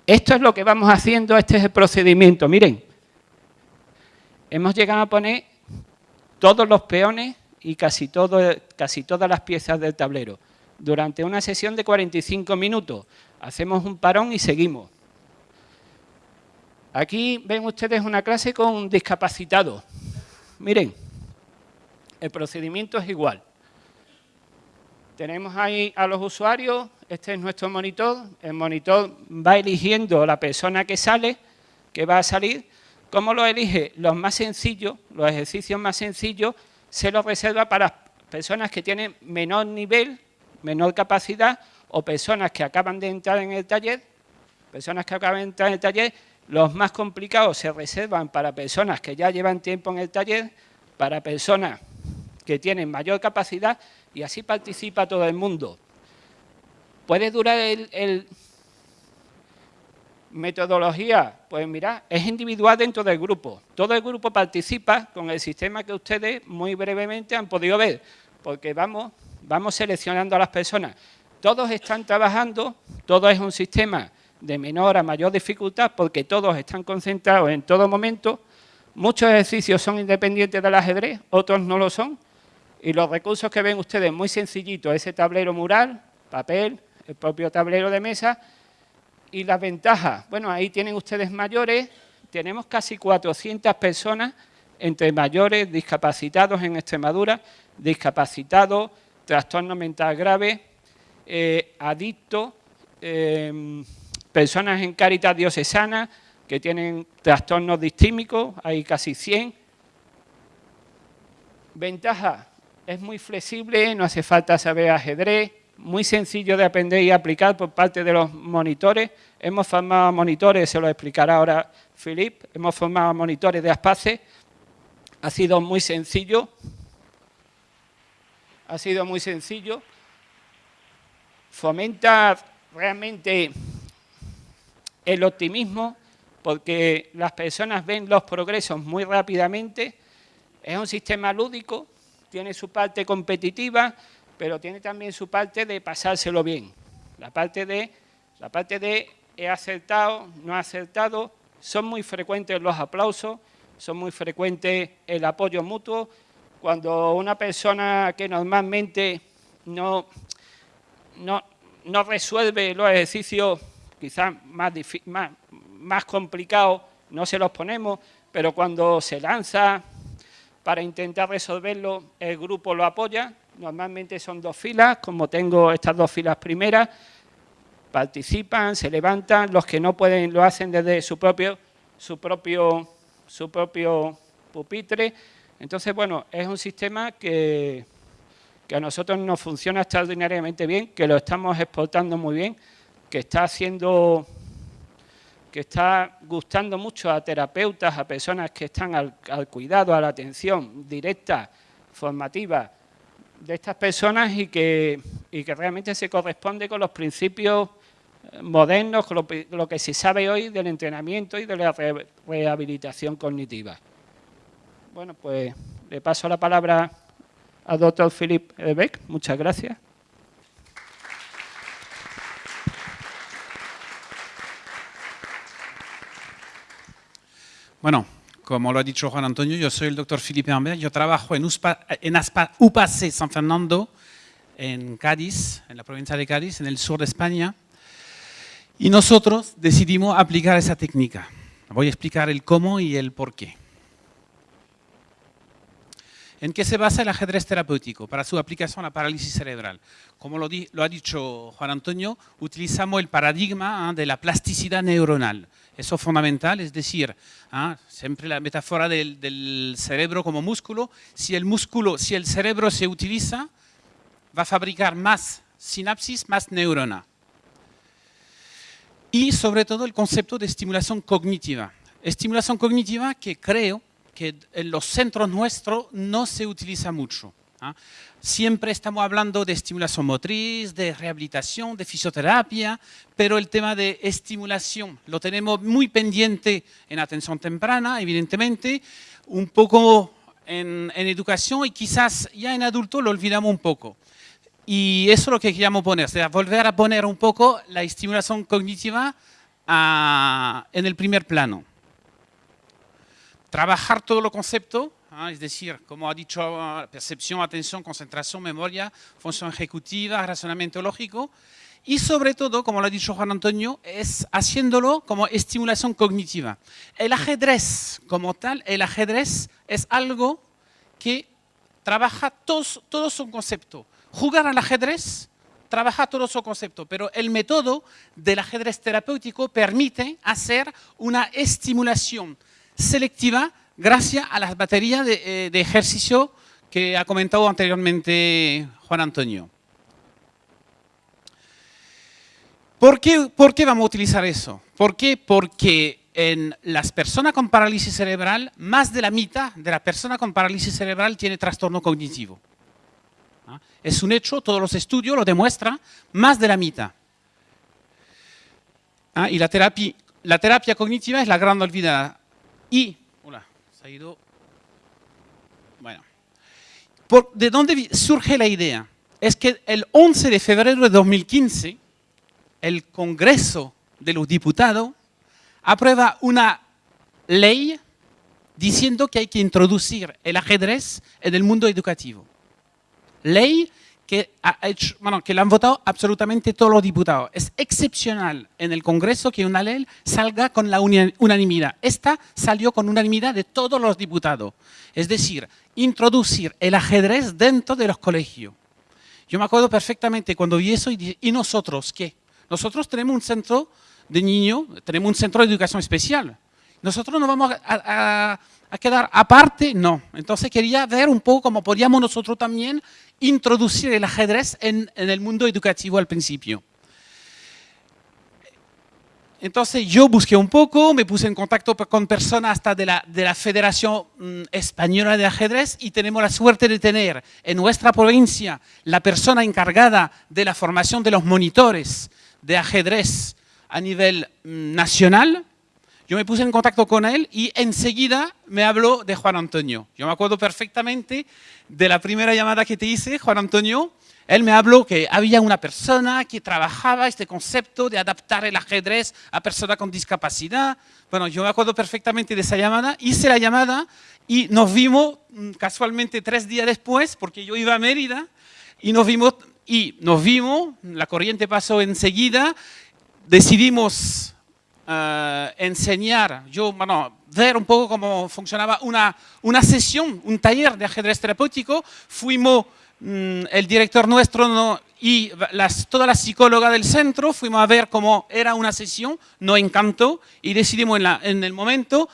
Esto es lo que vamos haciendo, este es el procedimiento. Miren, hemos llegado a poner todos los peones y casi, todas las piezas del tablero. Durante una sesión de 45 minutos. Hacemos un parón y seguimos. Aquí ven ustedes una clase con discapacitados. Miren, el procedimiento es igual. Tenemos ahí a los usuarios este es nuestro monitor, el monitor va eligiendo la persona que sale, que va a salir, ¿cómo lo elige? Los más sencillos, los ejercicios más sencillos, se los reserva para personas que tienen menor nivel, menor capacidad, o personas que acaban de entrar en el taller, personas que acaban de entrar en el taller, los más complicados se reservan para personas que ya llevan tiempo en el taller, para personas que tienen mayor capacidad y así participa todo el mundo. ¿Puede durar el, metodología? Pues mira, es individual dentro del grupo. Todo el grupo participa con el sistema que ustedes muy brevemente han podido ver, porque vamos, vamos seleccionando a las personas. Todos están trabajando, todo es un sistema de menor a mayor dificultad porque todos están concentrados en todo momento. Muchos ejercicios son independientes del ajedrez, otros no lo son. Y los recursos que ven ustedes muy sencillitos, ese tablero mural, papel, el propio tablero de mesa. Y las ventajas, bueno, ahí tienen ustedes mayores, tenemos casi 400 personas entre mayores, discapacitados en Extremadura, discapacitados, trastorno mental grave, eh, adictos, eh, personas en Caritas Diocesana que tienen trastornos distímicos, hay casi 100. Ventaja, es muy flexible, no hace falta saber ajedrez, muy sencillo de aprender y aplicar por parte de los monitores. Hemos formado monitores, se lo explicará ahora Filip, hemos formado monitores de Aspace, ha sido muy sencillo, ha sido muy sencillo, fomenta realmente el optimismo, porque las personas ven los progresos muy rápidamente, es un sistema lúdico, tiene su parte competitiva, pero tiene también su parte de pasárselo bien. La parte de, la parte de he acertado, no he acertado, son muy frecuentes los aplausos, son muy frecuentes el apoyo mutuo. Cuando una persona que normalmente no, no, no resuelve los ejercicios quizás más, más, más complicados no se los ponemos, pero cuando se lanza para intentar resolverlo, el grupo lo apoya. Normalmente son dos filas, como tengo estas dos filas primeras, participan, se levantan, los que no pueden lo hacen desde su propio, su propio, su propio pupitre. Entonces, bueno, es un sistema que, que a nosotros nos funciona extraordinariamente bien, que lo estamos exportando muy bien, que está haciendo, que está gustando mucho a terapeutas, a personas que están al, cuidado, a la atención directa, formativa de estas personas y que, y que realmente se corresponde con los principios eh, modernos, con lo, que se sabe hoy del entrenamiento y de la rehabilitación cognitiva. Bueno, pues le paso la palabra al doctor Philip Beck. Muchas gracias. Bueno, como lo ha dicho Juan Antonio, yo soy el doctor Felipe Ambert, yo trabajo en, en UPAC San Fernando, en Cádiz, en la provincia de Cádiz, en el sur de España, y nosotros decidimos aplicar esa técnica. Voy a explicar el cómo y el por qué. ¿En qué se basa el ajedrez terapéutico para su aplicación a la parálisis cerebral? Como lo, ha dicho Juan Antonio, utilizamos el paradigma ¿ah? de la plasticidad neuronal. Eso es fundamental, es decir, ¿ah? siempre la metáfora del, cerebro como músculo. Si el músculo, si el cerebro se utiliza, va a fabricar más sinapsis, más neurona. Y sobre todo el concepto de estimulación cognitiva. Estimulación cognitiva que creo que en los centros nuestros no se utiliza mucho. ¿Ah? Siempre estamos hablando de estimulación motriz, de rehabilitación, de fisioterapia, pero el tema de estimulación lo tenemos muy pendiente en atención temprana, evidentemente, un poco en, educación y quizás ya en adulto lo olvidamos un poco. Y eso es lo que queríamos poner, o sea, volver a poner un poco la estimulación cognitiva ah, en el primer plano trabajar todo los conceptos, ¿ah? es decir, como ha dicho, percepción, atención, concentración, memoria, función ejecutiva, razonamiento lógico, y sobre todo, como lo ha dicho Juan Antonio, es haciéndolo como estimulación cognitiva. El ajedrez como tal, el ajedrez es algo que trabaja todos, todos un concepto. Jugar al ajedrez trabaja todo su concepto, pero el método del ajedrez terapéutico permite hacer una estimulación selectiva gracias a las baterías de, eh, ejercicio que ha comentado anteriormente Juan Antonio. ¿Por qué, ¿Por qué, vamos a utilizar eso? ¿Por qué? Porque en las personas con parálisis cerebral, más de la mitad de la persona con parálisis cerebral tiene trastorno cognitivo. ¿Ah? Es un hecho, todos los estudios lo demuestran, más de la mitad. ¿Ah? Y la terapia, la terapia cognitiva es la gran olvidada. Y, Bueno, ¿de dónde surge la idea? Es que el 11 de febrero de 2015, el Congreso de los Diputados aprueba una ley diciendo que hay que introducir el ajedrez en el mundo educativo. Ley que, ha hecho, bueno, que la han votado absolutamente todos los diputados. Es excepcional en el Congreso que una ley salga con la unanimidad. Esta salió con unanimidad de todos los diputados. Es decir, introducir el ajedrez dentro de los colegios. Yo me acuerdo perfectamente cuando vi eso y dije, ¿y nosotros qué? Nosotros tenemos un centro de niños, tenemos un centro de educación especial. Nosotros no vamos a, quedar aparte, no. Entonces quería ver un poco cómo podíamos nosotros también introducir el ajedrez en, el mundo educativo al principio. Entonces yo busqué un poco, me puse en contacto con personas hasta de la, de la Federación mm, Española de Ajedrez y tenemos la suerte de tener en nuestra provincia la persona encargada de la formación de los monitores de ajedrez a nivel mm, nacional, yo me puse en contacto con él y enseguida me habló de Juan Antonio. Yo me acuerdo perfectamente de la primera llamada que te hice, Juan Antonio. Él me habló que había una persona que trabajaba este concepto de adaptar el ajedrez a personas con discapacidad. Bueno, yo me acuerdo perfectamente de esa llamada. Hice la llamada y nos vimos mm, casualmente tres días después, porque yo iba a Mérida, y nos vimos, y nos vimos, la corriente pasó enseguida, decidimos eh, enseñar, yo, bueno, ver un poco cómo funcionaba una, una sesión, un taller de ajedrez terapéutico. Fuimos, mm, el director nuestro y las, toda la psicóloga del centro, fuimos a ver cómo era una sesión, nos encantó y decidimos en, la, en el momento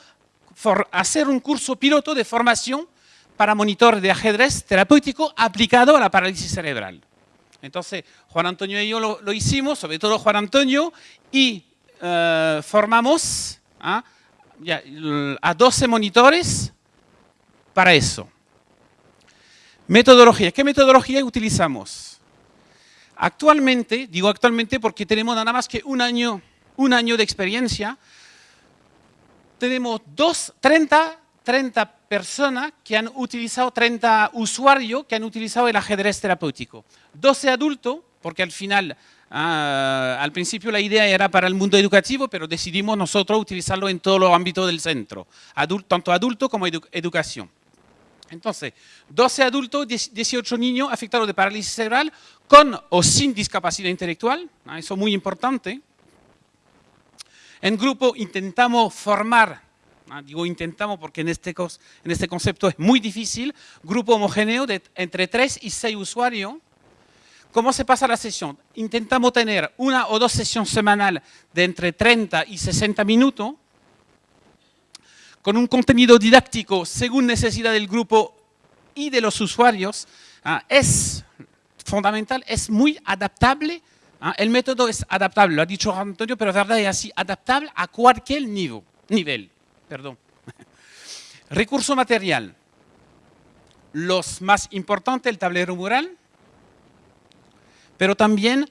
hacer un curso piloto de formación para monitor de ajedrez terapéutico aplicado a la parálisis cerebral. Entonces, Juan Antonio y yo lo, hicimos, sobre todo Juan Antonio, y eh, formamos ¿ah? a 12 monitores para eso. Metodología. ¿Qué metodología utilizamos? Actualmente, digo actualmente porque tenemos nada más que un año, un año de experiencia, tenemos dos, 30 30 personas que han utilizado, 30 usuarios que han utilizado el ajedrez terapéutico. 12 adultos, porque al final, ah, al principio la idea era para el mundo educativo, pero decidimos nosotros utilizarlo en todos los ámbitos del centro, tanto adulto como educación. Entonces, 12 adultos, 18 niños afectados de parálisis cerebral con o sin discapacidad intelectual, ah, eso es muy importante. En grupo intentamos formar Ah, digo intentamos porque en este, en este concepto es muy difícil, grupo homogéneo de entre 3 y 6 usuarios. ¿Cómo se pasa la sesión? Intentamos tener una o dos sesiones semanales de entre 30 y 60 minutos, con un contenido didáctico según necesidad del grupo y de los usuarios. Ah, es fundamental, es muy adaptable. Ah, el método es adaptable, lo ha dicho Antonio, pero verdad, es así, adaptable a cualquier nivel perdón. [LAUGHS] Recurso material. Los más importantes, el tablero mural, pero también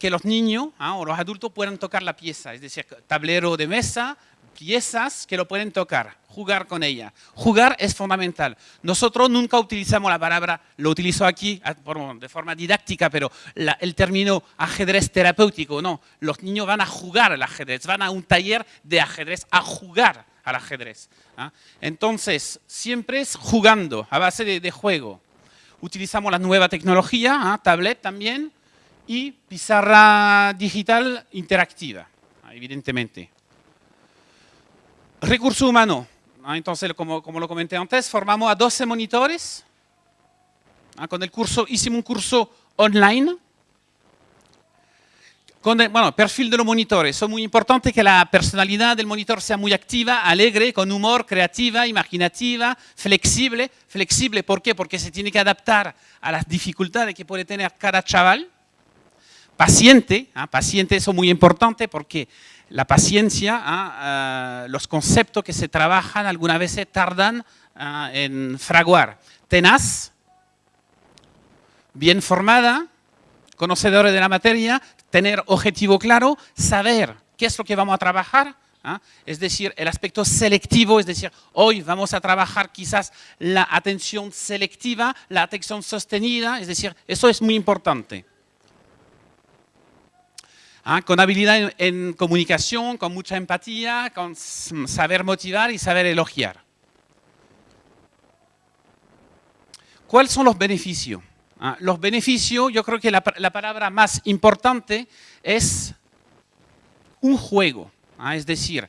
que los niños ¿ah? o los adultos puedan tocar la pieza, es decir, tablero de mesa, piezas que lo pueden tocar, jugar con ella. Jugar es fundamental. Nosotros nunca utilizamos la palabra, lo utilizo aquí ah, de forma didáctica, pero el término ajedrez terapéutico, no. Los niños van a jugar al ajedrez, van a un taller de ajedrez a jugar al ajedrez. ¿ah? Entonces, siempre es jugando, a base de, juego. Utilizamos la nueva tecnología, ¿ah? tablet también, y pizarra digital interactiva, ¿ah? evidentemente. Recurso humano. Entonces, como, como, lo comenté antes, formamos a 12 monitores. Con el curso, hicimos un curso online Con el, bueno, perfil de los monitores. Es muy importante que la personalidad del monitor sea muy activa, alegre, con humor, creativa, imaginativa, flexible. Flexible, ¿por qué? Porque se tiene que adaptar a las dificultades que puede tener cada chaval. Paciente, ¿ah? paciente, eso es muy importante porque la paciencia, ¿ah? los conceptos que se trabajan algunas veces tardan ¿ah? en fraguar. Tenaz, bien formada, conocedora de la materia, tener objetivo claro, saber qué es lo que vamos a trabajar, es decir, el aspecto selectivo, es decir, hoy vamos a trabajar quizás la atención selectiva, la atención sostenida, es decir, eso es muy importante. ¿Ah? con habilidad en, comunicación, con mucha empatía, con saber motivar y saber elogiar. ¿Cuáles son los beneficios? ¿Ah? los beneficios, yo creo que la, palabra más importante es un juego. ¿ah? es decir,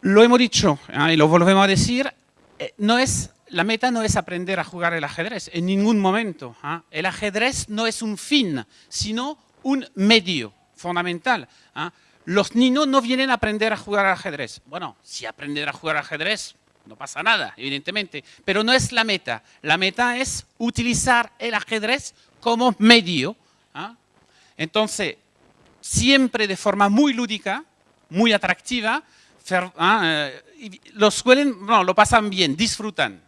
lo hemos dicho y lo volvemos a decir, eh, no es la meta no es aprender a jugar el ajedrez en ningún momento. El ajedrez no es un fin, sino un medio fundamental. ¿ah? Los niños no vienen a aprender a jugar al ajedrez. Bueno, si aprender a jugar al ajedrez, no pasa nada, evidentemente, pero no es la meta. La meta es utilizar el ajedrez como medio. ¿ah? Entonces, siempre de forma muy lúdica, muy atractiva, ¿ah? eh, suelen, no, lo pasan bien, disfrutan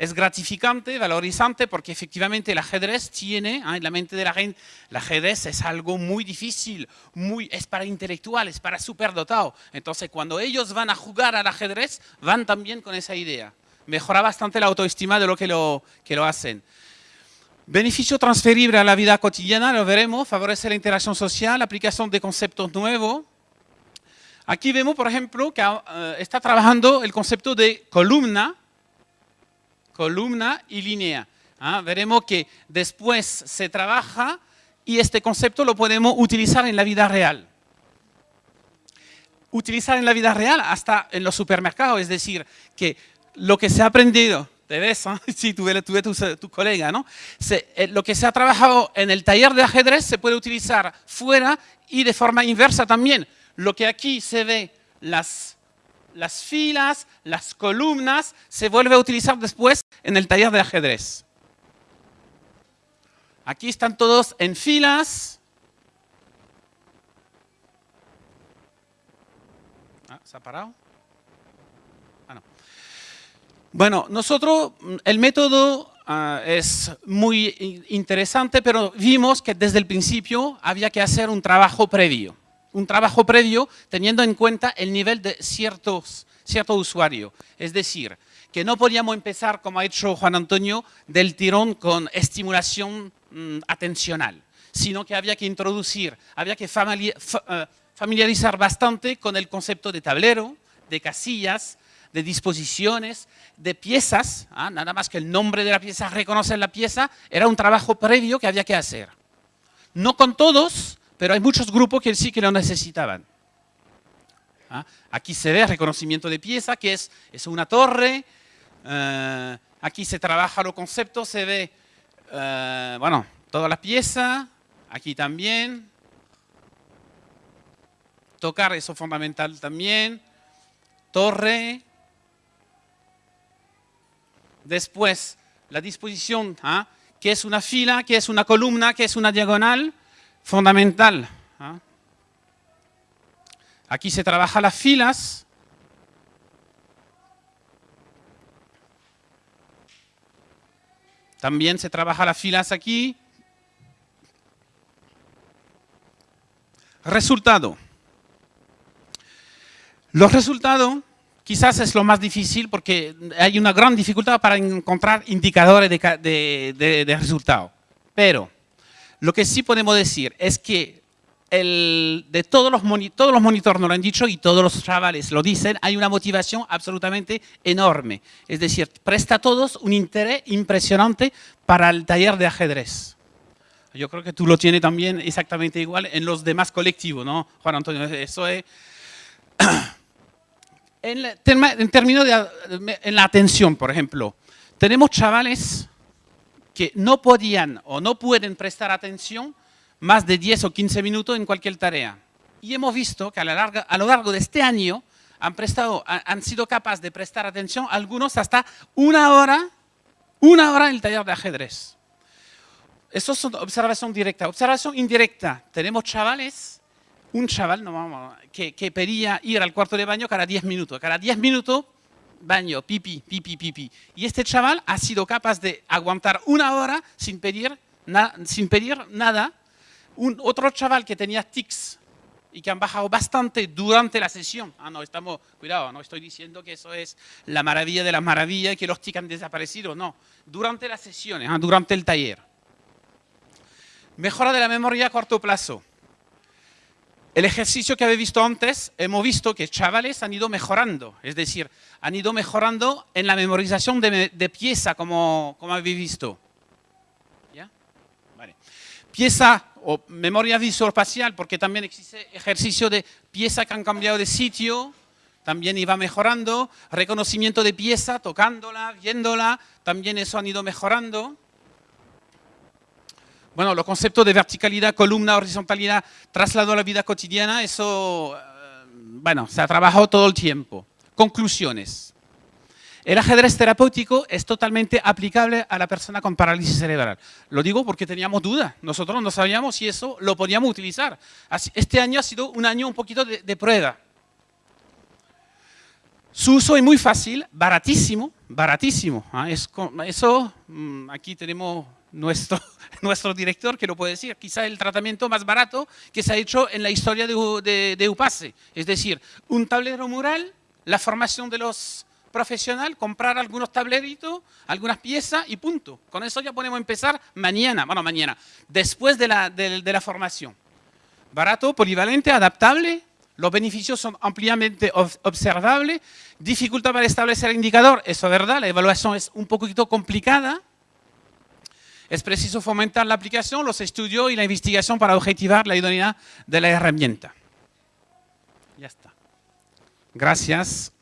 es gratificante, valorizante, porque efectivamente el ajedrez tiene, ¿ah? en la mente de la gente, el ajedrez es algo muy difícil, muy, es para intelectuales, para superdotado. Entonces, cuando ellos van a jugar al ajedrez, van también con esa idea. Mejora bastante la autoestima de lo que lo, que lo hacen. Beneficio transferible a la vida cotidiana, lo veremos, favorece la interacción social, aplicación de conceptos nuevos. Aquí vemos, por ejemplo, que ah, está trabajando el concepto de columna, columna y línea. ¿ah? Veremos que después se trabaja y este concepto lo podemos utilizar en la vida real. Utilizar en la vida real hasta en los supermercados, es decir, que lo que se ha aprendido, te ves, [LAUGHS] sí, tú ves, tu, colega, ¿no? Eh, lo que se ha trabajado en el taller de ajedrez se puede utilizar fuera y de forma inversa también. Lo que aquí se ve, las las filas, las columnas, se vuelve a utilizar después en el taller de ajedrez. Aquí están todos en filas. Ah, ¿Se ha parado? Ah, no. Bueno, nosotros, el método ah, es muy interesante, pero vimos que desde el principio había que hacer un trabajo previo un trabajo previo teniendo en cuenta el nivel de ciertos, cierto usuario. Es decir, que no podíamos empezar, como ha hecho Juan Antonio, del tirón con estimulación mm, atencional, sino que había que introducir, había que eh, familiarizar bastante con el concepto de tablero, de casillas, de disposiciones, de piezas, ¿ah? nada más que el nombre de la pieza, reconocer la pieza, era un trabajo previo que había que hacer. No con todos, pero hay muchos grupos que sí que lo necesitaban. ¿Ah? Aquí se ve reconocimiento de pieza, que es, es una torre. Eh, aquí se trabaja los conceptos, se ve, eh, bueno, toda la pieza. Aquí también. Tocar, eso fundamental también. Torre. Después, la disposición, ¿ah? que es una fila, que es una columna, que es una diagonal fundamental. ¿ah? Aquí se trabaja las filas. También se trabaja las filas aquí. Resultado. Los resultados quizás es lo más difícil porque hay una gran dificultad para encontrar indicadores de, de resultado. Pero lo que sí podemos decir es que el, de todos los, todos los monitores nos lo han dicho y todos los chavales lo dicen, hay una motivación absolutamente enorme. Es decir, presta a todos un interés impresionante para el taller de ajedrez. Yo creo que tú lo tienes también exactamente igual en los demás colectivos, ¿no, Juan Antonio? Eso es... [COUGHS] En, en términos de en la atención, por ejemplo, tenemos chavales que no podían o no pueden prestar atención más de 10 o 15 minutos en cualquier tarea. Y hemos visto que a, lo largo de este año han, prestado, han sido capaces de prestar atención algunos hasta una hora, una hora en el taller de ajedrez. Eso es observación directa. Observación indirecta. Tenemos chavales, un chaval no, que, que pedía ir al cuarto de baño cada 10 minutos. Cada 10 minutos, baño, pipi, pipi, pipi. Y este chaval ha sido capaz de aguantar una hora sin pedir, sin pedir nada. Un, otro chaval que tenía tics y que han bajado bastante durante la sesión. Ah, no, estamos, cuidado, no estoy diciendo que eso es la maravilla de las maravillas que los tics han desaparecido, no. Durante las sesiones, ah, durante el taller. Mejora de la memoria a corto plazo. El ejercicio que habéis visto antes, hemos visto que chavales han ido mejorando, es decir, han ido mejorando en la memorización de, pieza, como, como, habéis visto. ¿Ya? Vale. Pieza o memoria visual-espacial, porque también existe ejercicio de pieza que han cambiado de sitio, también iba mejorando. Reconocimiento de pieza, tocándola, viéndola, también eso han ido mejorando. Bueno, los conceptos de verticalidad, columna, horizontalidad, traslado a la vida cotidiana, eso, eh, bueno, se ha trabajado todo el tiempo. Conclusiones. El ajedrez terapéutico es totalmente aplicable a la persona con parálisis cerebral. Lo digo porque teníamos dudas. Nosotros no sabíamos si eso lo podíamos utilizar. Este año ha sido un año un poquito de, prueba. Su uso es muy fácil, baratísimo, baratísimo. ¿ah? eso, mm, aquí tenemos nuestro, nuestro director que lo puede decir, quizá el tratamiento más barato que se ha hecho en la historia de, de, UPASE. Es decir, un tablero mural, la formación de los profesionales, comprar algunos tableritos, algunas piezas y punto. Con eso ya podemos empezar mañana, bueno, mañana, después de la, de la formación. Barato, polivalente, adaptable, los beneficios son ampliamente observables, dificultad para establecer el indicador, eso es verdad, la evaluación es un poquito complicada, es preciso fomentar la aplicación, los estudios y la investigación para objetivar la idoneidad de la herramienta. Ya está. Gracias.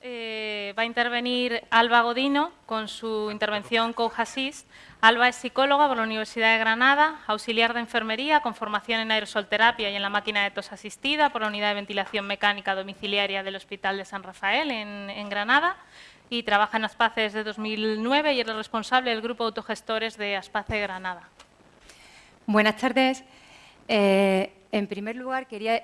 Eh, va a intervenir Alba Godino con su intervención CoHassist. Alba es psicóloga por la Universidad de Granada, auxiliar de enfermería con formación en aerosolterapia y en la máquina de tos asistida por la Unidad de Ventilación Mecánica Domiciliaria del Hospital de San Rafael en, Granada y trabaja en Aspace desde 2009 y es responsable del grupo de autogestores de Aspace Granada. Buenas tardes. Eh, en primer lugar, quería,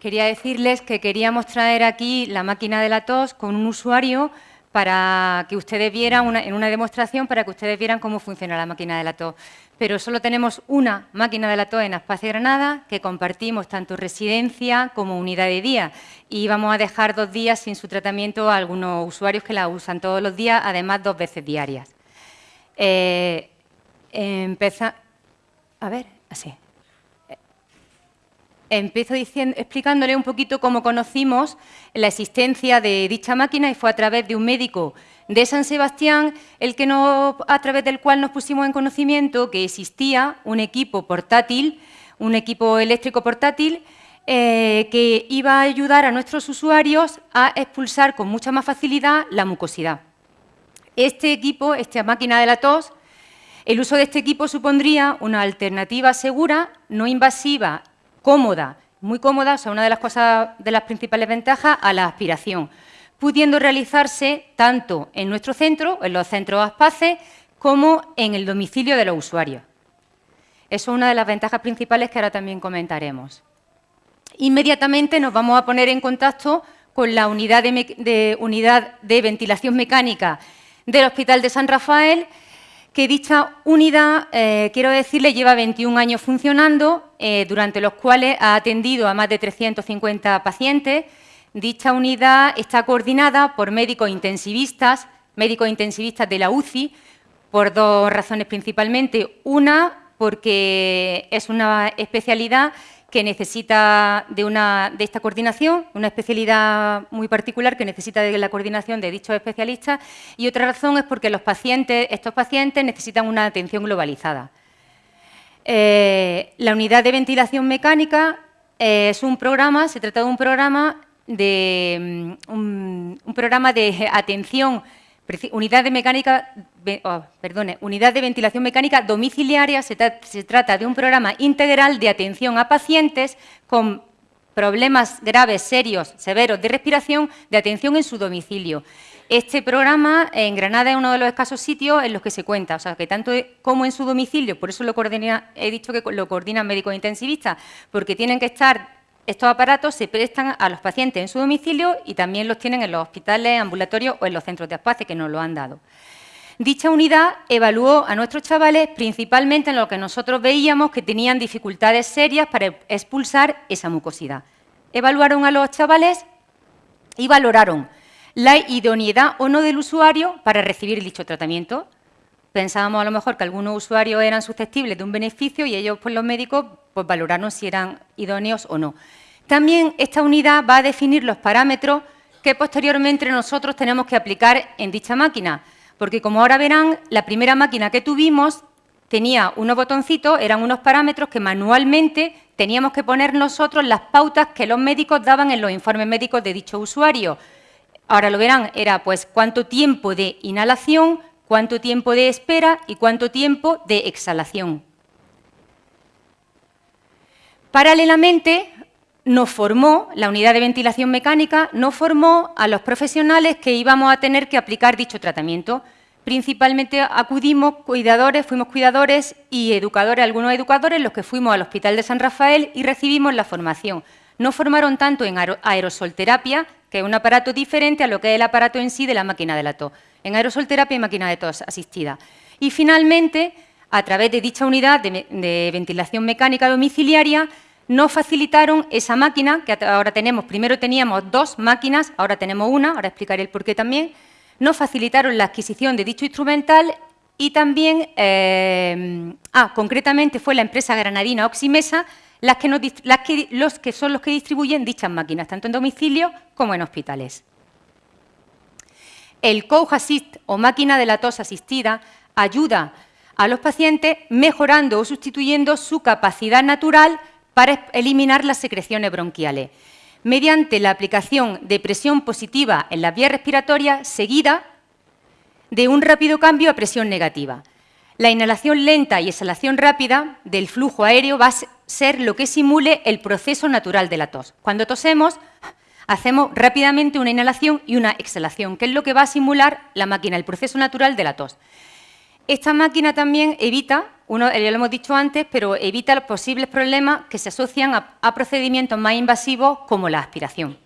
quería decirles que queríamos traer aquí la máquina de la tos con un usuario para que ustedes vieran, en una demostración, para que ustedes vieran cómo funciona la máquina de la tos. Pero solo tenemos una máquina de la tos en Espacio Granada, que compartimos tanto residencia como unidad de día. Y vamos a dejar dos días sin su tratamiento a algunos usuarios que la usan todos los días, además dos veces diarias. Eh. A ver, así. Empiezo diciendo, explicándole un poquito cómo conocimos la existencia de dicha máquina y fue a través de un médico de San Sebastián el que a través del cual nos pusimos en conocimiento que existía un equipo portátil, un equipo eléctrico portátil eh, que iba a ayudar a nuestros usuarios a expulsar con mucha más facilidad la mucosidad. Este equipo, esta máquina de la tos, el uso de este equipo supondría una alternativa segura, no invasiva cómoda, muy cómoda, o sea, una de las cosas, de las principales ventajas, a la aspiración, pudiendo realizarse tanto en nuestro centro, en los centros ASPACE, como en el domicilio de los usuarios. Eso es una de las ventajas principales que ahora también comentaremos. Inmediatamente nos vamos a poner en contacto con la unidad de, ventilación mecánica del Hospital de San Rafael, que dicha unidad, eh, quiero decirle, lleva 21 años funcionando, eh, durante los cuales ha atendido a más de 350 pacientes. Dicha unidad está coordinada por médicos intensivistas, médicos intensivistas de la UCI, por dos razones principalmente. Una, porque es una especialidad que necesita de, una, de esta coordinación, una especialidad muy particular que necesita de la coordinación de dichos especialistas y otra razón es porque los pacientes, estos pacientes necesitan una atención globalizada. Eh, la unidad de ventilación mecánica eh, es un programa, se trata de un programa de, mm, un, programa de [LAUGHS] atención Unidad de, mecánica, oh, unidad de ventilación mecánica domiciliaria se, trata de un programa integral de atención a pacientes con problemas graves, serios, severos de respiración, de atención en su domicilio. Este programa en Granada es uno de los escasos sitios en los que se cuenta, o sea, que tanto como en su domicilio, por eso lo coordina, he dicho que lo coordinan médicos intensivistas, porque tienen que estar estos aparatos se prestan a los pacientes en su domicilio y también los tienen en los hospitales, ambulatorios o en los centros de aspace que nos lo han dado. Dicha unidad evaluó a nuestros chavales principalmente en lo que nosotros veíamos que tenían dificultades serias para expulsar esa mucosidad. Evaluaron a los chavales y valoraron la idoneidad o no del usuario para recibir dicho tratamiento. Pensábamos a lo mejor que algunos usuarios eran susceptibles de un beneficio y ellos, pues los médicos, pues valoraron si eran idóneos o no. También esta unidad va a definir los parámetros que posteriormente nosotros tenemos que aplicar en dicha máquina, porque como ahora verán, la primera máquina que tuvimos tenía unos botoncitos, eran unos parámetros que manualmente teníamos que poner nosotros las pautas que los médicos daban en los informes médicos de dicho usuario. Ahora lo verán, era pues cuánto tiempo de inhalación, cuánto tiempo de espera y cuánto tiempo de exhalación. Paralelamente, nos formó, la unidad de ventilación mecánica, nos formó a los profesionales que íbamos a tener que aplicar dicho tratamiento. Principalmente acudimos cuidadores, fuimos cuidadores y educadores, algunos educadores, los que fuimos al Hospital de San Rafael y recibimos la formación. Nos formaron tanto en aerosolterapia, que es un aparato diferente a lo que es el aparato en sí de la máquina de la tos. En aerosolterapia y máquina de tos asistida. Y finalmente, a través de dicha unidad de, ventilación mecánica domiciliaria, nos facilitaron esa máquina, que ahora tenemos, primero teníamos dos máquinas, ahora tenemos una, ahora explicaré el porqué también, nos facilitaron la adquisición de dicho instrumental y también, eh, ah, concretamente fue la empresa granadina Oximesa las que los que son los que distribuyen dichas máquinas, tanto en domicilio como en hospitales. El Coach Assist o máquina de la tos asistida ayuda a los pacientes mejorando o sustituyendo su capacidad natural para eliminar las secreciones bronquiales, mediante la aplicación de presión positiva en la vía respiratoria seguida de un rápido cambio a presión negativa. La inhalación lenta y exhalación rápida del flujo aéreo va ser lo que simule el proceso natural de la tos. Cuando tosemos, hacemos rápidamente una inhalación y una exhalación, que es lo que va a simular la máquina, el proceso natural de la tos. Esta máquina también evita, uno, ya lo hemos dicho antes, pero evita los posibles problemas que se asocian a, procedimientos más invasivos como la aspiración.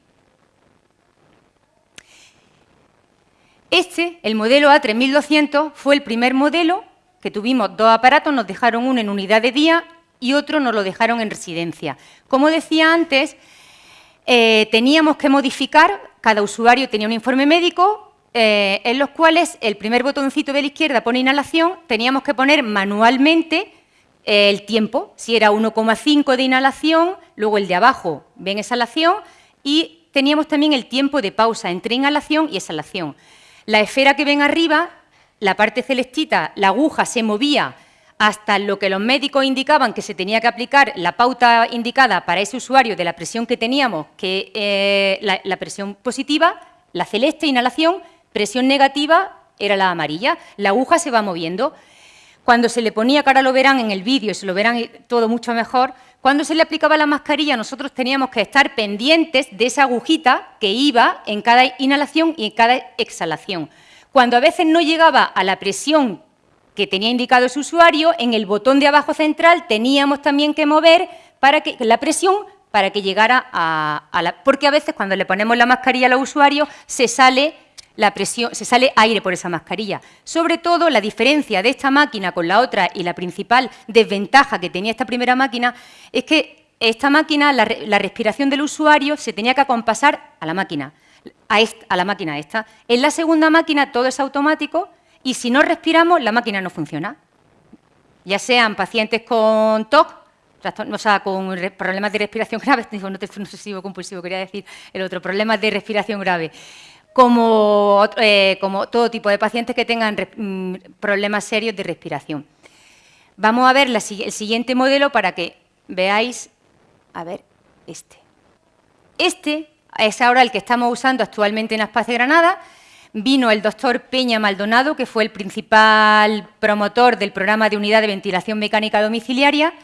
Este, el modelo A3200, fue el primer modelo que tuvimos dos aparatos, nos dejaron uno en unidad de día y otro nos lo dejaron en residencia. Como decía antes, eh, teníamos que modificar, cada usuario tenía un informe médico, eh, en los cuales el primer botoncito de la izquierda pone inhalación, teníamos que poner manualmente eh, el tiempo, si era 1,5 de inhalación, luego el de abajo ven exhalación y teníamos también el tiempo de pausa entre inhalación y exhalación. La esfera que ven arriba, la parte celestita, la aguja se movía hasta lo que los médicos indicaban que se tenía que aplicar la pauta indicada para ese usuario de la presión que teníamos, que eh, la, presión positiva, la celeste, inhalación, presión negativa era la amarilla. La aguja se va moviendo. Cuando se le ponía, ahora lo verán en el vídeo se lo verán todo mucho mejor, cuando se le aplicaba la mascarilla nosotros teníamos que estar pendientes de esa agujita que iba en cada inhalación y en cada exhalación. Cuando a veces no llegaba a la presión que tenía indicado ese usuario, en el botón de abajo central teníamos también que mover para que, la presión para que llegara a, la... Porque a veces cuando le ponemos la mascarilla al usuario se sale, la presión, se sale aire por esa mascarilla. Sobre todo, la diferencia de esta máquina con la otra y la principal desventaja que tenía esta primera máquina es que esta máquina, la, respiración del usuario se tenía que acompasar a la máquina, a, a la máquina esta. En la segunda máquina todo es automático, y si no respiramos, la máquina no funciona. Ya sean pacientes con TOC, o sea, con problemas de respiración [LAUGHS] grave, no obsesivo compulsivo, quería decir el otro, problemas de respiración grave, como, eh, como todo tipo de pacientes que tengan mm, problemas serios de respiración. Vamos a ver el siguiente modelo para que veáis, a ver, este. Este es ahora el que estamos usando actualmente en Aspace Granada. Vino el doctor Peña Maldonado, que fue el principal promotor del programa de unidad de ventilación mecánica domiciliaria.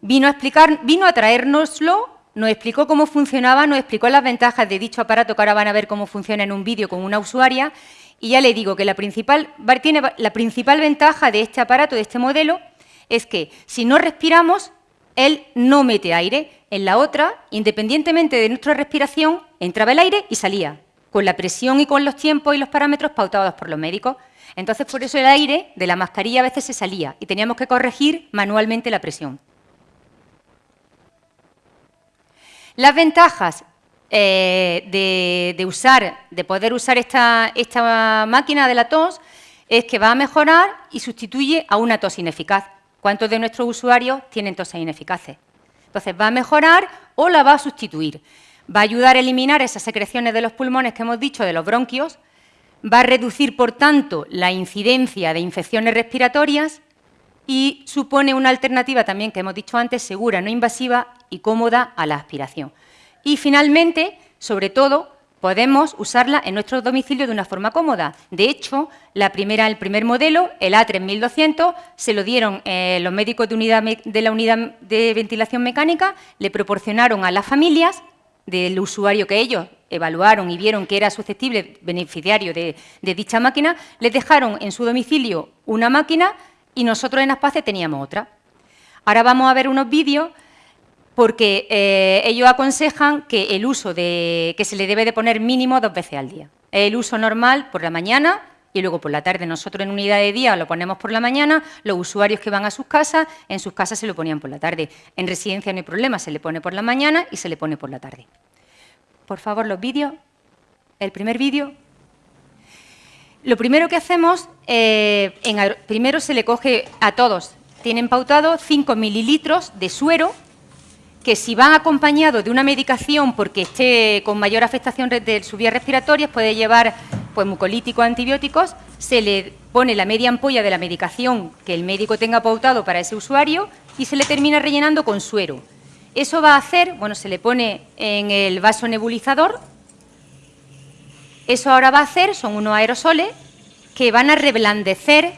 Vino a, explicar, vino a traérnoslo, nos explicó cómo funcionaba, nos explicó las ventajas de dicho aparato, que ahora van a ver cómo funciona en un vídeo con una usuaria, y ya le digo que la principal, la principal ventaja de este aparato, de este modelo, es que si no respiramos, él no mete aire. En la otra, independientemente de nuestra respiración, entraba el aire y salía, con la presión y con los tiempos y los parámetros pautados por los médicos. Entonces, por eso el aire de la mascarilla a veces se salía y teníamos que corregir manualmente la presión. Las ventajas eh, de, usar, de poder usar esta, esta máquina de la tos es que va a mejorar y sustituye a una tos ineficaz. ¿Cuántos de nuestros usuarios tienen toses ineficaces? Entonces, va a mejorar o la va a sustituir. Va a ayudar a eliminar esas secreciones de los pulmones que hemos dicho, de los bronquios, va a reducir, por tanto, la incidencia de infecciones respiratorias y supone una alternativa también, que hemos dicho antes, segura, no invasiva y cómoda a la aspiración. Y, finalmente, sobre todo, podemos usarla en nuestro domicilio de una forma cómoda. De hecho, la primera, el primer modelo, el A3200, se lo dieron eh, los médicos de, la unidad de ventilación mecánica, le proporcionaron a las familias del usuario que ellos evaluaron y vieron que era susceptible beneficiario de, dicha máquina, les dejaron en su domicilio una máquina y nosotros en Aspace teníamos otra. Ahora vamos a ver unos vídeos porque eh, ellos aconsejan que el uso de, que se le debe de poner mínimo dos veces al día. El uso normal por la mañana y luego por la tarde. Nosotros en unidad de día lo ponemos por la mañana, los usuarios que van a sus casas, en sus casas se lo ponían por la tarde. En residencia no hay problema, se le pone por la mañana y se le pone por la tarde. Por favor, los vídeos. El primer vídeo. Lo primero que hacemos, eh, primero se le coge a todos, tienen pautado 5 mililitros de suero que si van acompañados de una medicación porque esté con mayor afectación de sus vías respiratorias, puede llevar pues, mucolíticos, antibióticos, se le pone la media ampolla de la medicación que el médico tenga pautado para ese usuario y se le termina rellenando con suero. Eso va a hacer, bueno, se le pone en el vaso nebulizador, eso ahora va a hacer, son unos aerosoles que van a reblandecer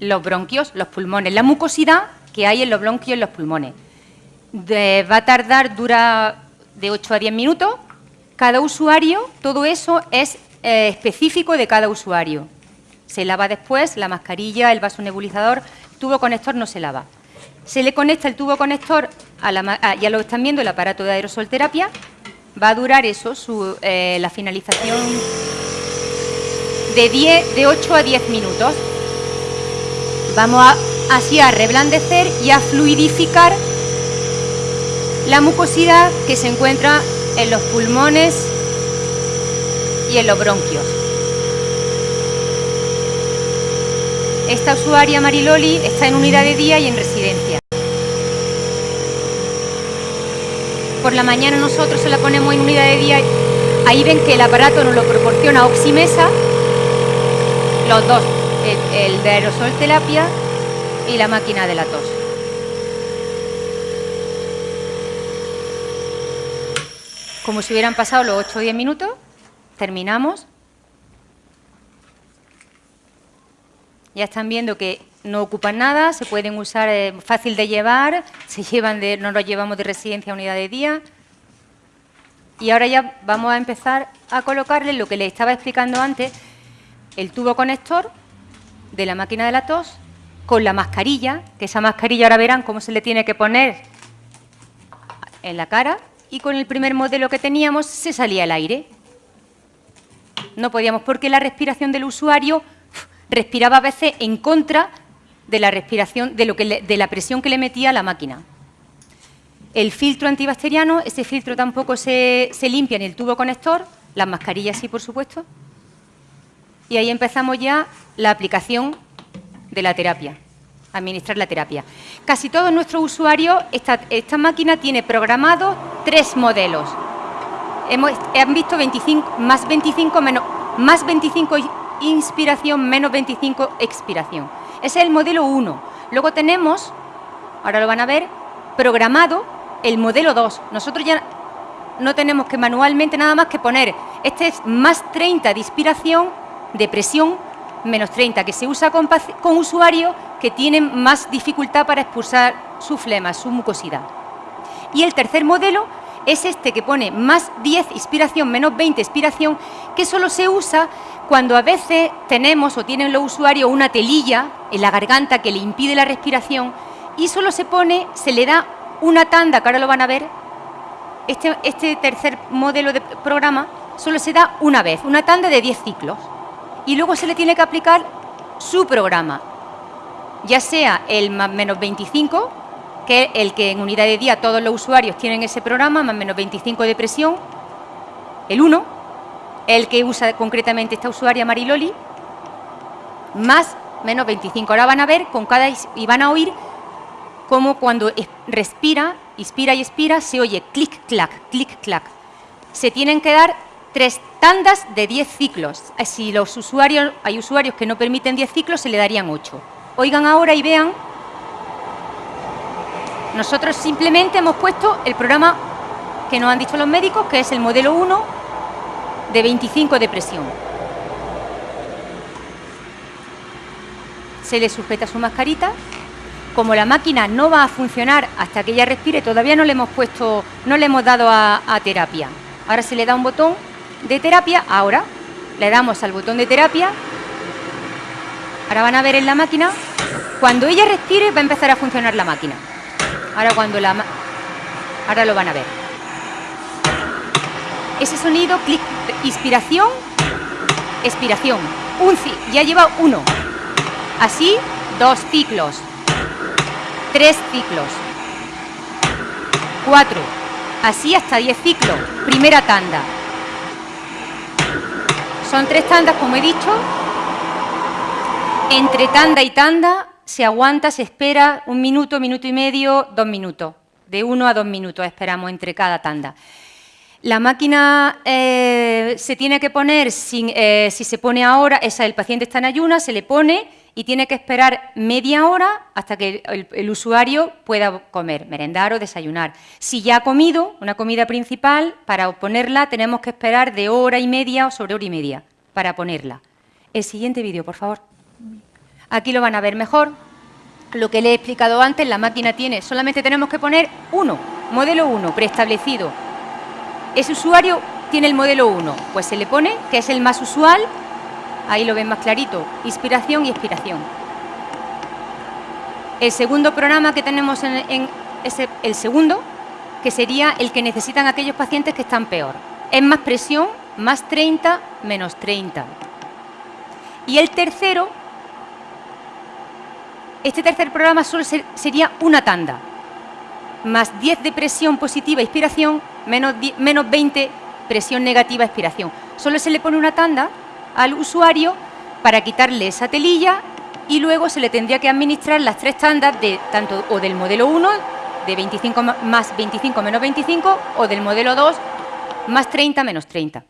los bronquios, los pulmones, la mucosidad que hay en los bronquios y en los pulmones va a tardar, dura de 8 a 10 minutos. Cada usuario, todo eso es eh, específico de cada usuario. Se lava después la mascarilla, el vaso nebulizador, tubo conector no se lava. Se le conecta el tubo conector, a la, ya lo están viendo, el aparato de aerosolterapia. Va a durar eso, eh, la finalización de, 10, de 8 a 10 minutos. Vamos a, así a reblandecer y a fluidificar la mucosidad que se encuentra en los pulmones y en los bronquios. Esta usuaria Mariloli está en unidad de día y en residencia. Por la mañana nosotros se la ponemos en unidad de día. Ahí ven que el aparato nos lo proporciona Oximesa, los dos, el, de aerosol terapia y la máquina de la tos. como si hubieran pasado los 8 o 10 minutos, terminamos. Ya están viendo que no ocupan nada, se pueden usar eh, fácil de llevar, se llevan de, no los llevamos de residencia a unidad de día. Y ahora ya vamos a empezar a colocarle lo que les estaba explicando antes, el tubo conector de la máquina de la tos con la mascarilla, que esa mascarilla ahora verán cómo se le tiene que poner en la cara y con el primer modelo que teníamos se salía el aire. No podíamos porque la respiración del usuario respiraba a veces en contra de la respiración, de, lo que de la presión que le metía la máquina. El filtro antibacteriano, ese filtro tampoco se, se limpia en el tubo conector, las mascarillas sí, por supuesto. Y ahí empezamos ya la aplicación de la terapia administrar la terapia. Casi todos nuestros usuarios, esta, máquina tiene programados tres modelos. Hemos, han visto 25, más 25 menos, más 25 inspiración menos 25 expiración. Ese es el modelo 1. Luego tenemos, ahora lo van a ver, programado el modelo 2. Nosotros ya no tenemos que manualmente nada más que poner, este es más 30 de inspiración, de presión, menos 30, que se usa con, con usuarios que tienen más dificultad para expulsar su flema, su mucosidad. Y el tercer modelo es este que pone más 10 inspiración, menos 20 expiración, que solo se usa cuando a veces tenemos o tienen los usuarios una telilla en la garganta que le impide la respiración y solo se pone, se le da una tanda, que ahora lo van a ver, este, este tercer modelo de programa solo se da una vez, una tanda de 10 ciclos. Y luego se le tiene que aplicar su programa, ya sea el más menos 25, que el que en unidad de día todos los usuarios tienen ese programa, más menos 25 de presión, el 1, el que usa concretamente esta usuaria Mariloli, más menos 25. Ahora van a ver con cada y van a oír cómo cuando respira, inspira y expira, se oye clic, clac, clic, clac. Se tienen que dar tres tandas de 10 ciclos. Eh, si los usuarios, hay usuarios que no permiten 10 ciclos, se le darían 8. Oigan ahora y vean. Nosotros simplemente hemos puesto el programa que nos han dicho los médicos, que es el modelo 1 de 25 de presión. Se le sujeta su mascarita. Como la máquina no va a funcionar hasta que ella respire, todavía no le hemos puesto, no le hemos dado a terapia. Ahora se le da un botón de terapia, ahora le damos al botón de terapia, ahora van a ver en la máquina, cuando ella respire va a empezar a funcionar la máquina. Ahora cuando la... Ahora lo van a ver. Ese sonido, clic, inspiración, expiración. Un ya lleva uno. Así, dos ciclos. Tres ciclos. Cuatro. Así hasta diez ciclos. Primera tanda. Son tres tandas, como he dicho. Entre tanda y tanda se aguanta, se espera un minuto, minuto y medio, dos minutos. De uno a dos minutos esperamos entre cada tanda. La máquina eh, se tiene que poner, eh, si se pone ahora, el paciente está en ayuna, se le pone y tiene que esperar media hora hasta que el, usuario pueda comer, merendar o desayunar. Si ya ha comido una comida principal, para ponerla tenemos que esperar de hora y media o sobre hora y media para ponerla. El siguiente vídeo, por favor. Aquí lo van a ver mejor. Lo que le he explicado antes, la máquina tiene, solamente tenemos que poner uno, modelo 1, preestablecido. Ese usuario tiene el modelo 1, pues se le pone, que es el más usual, Ahí lo ven más clarito, inspiración y expiración. El segundo programa que tenemos en, el segundo, que sería el que necesitan aquellos pacientes que están peor. Es más presión, más 30, menos 30. Y el tercero, este tercer programa solo sería una tanda. Más 10 de presión positiva, inspiración, menos, menos 20 presión negativa, expiración. Solo se le pone una tanda al usuario para quitarle esa telilla y luego se le tendría que administrar las tres tandas de tanto o del modelo 1 de 25 más 25 menos 25 o del modelo 2 más 30 menos 30.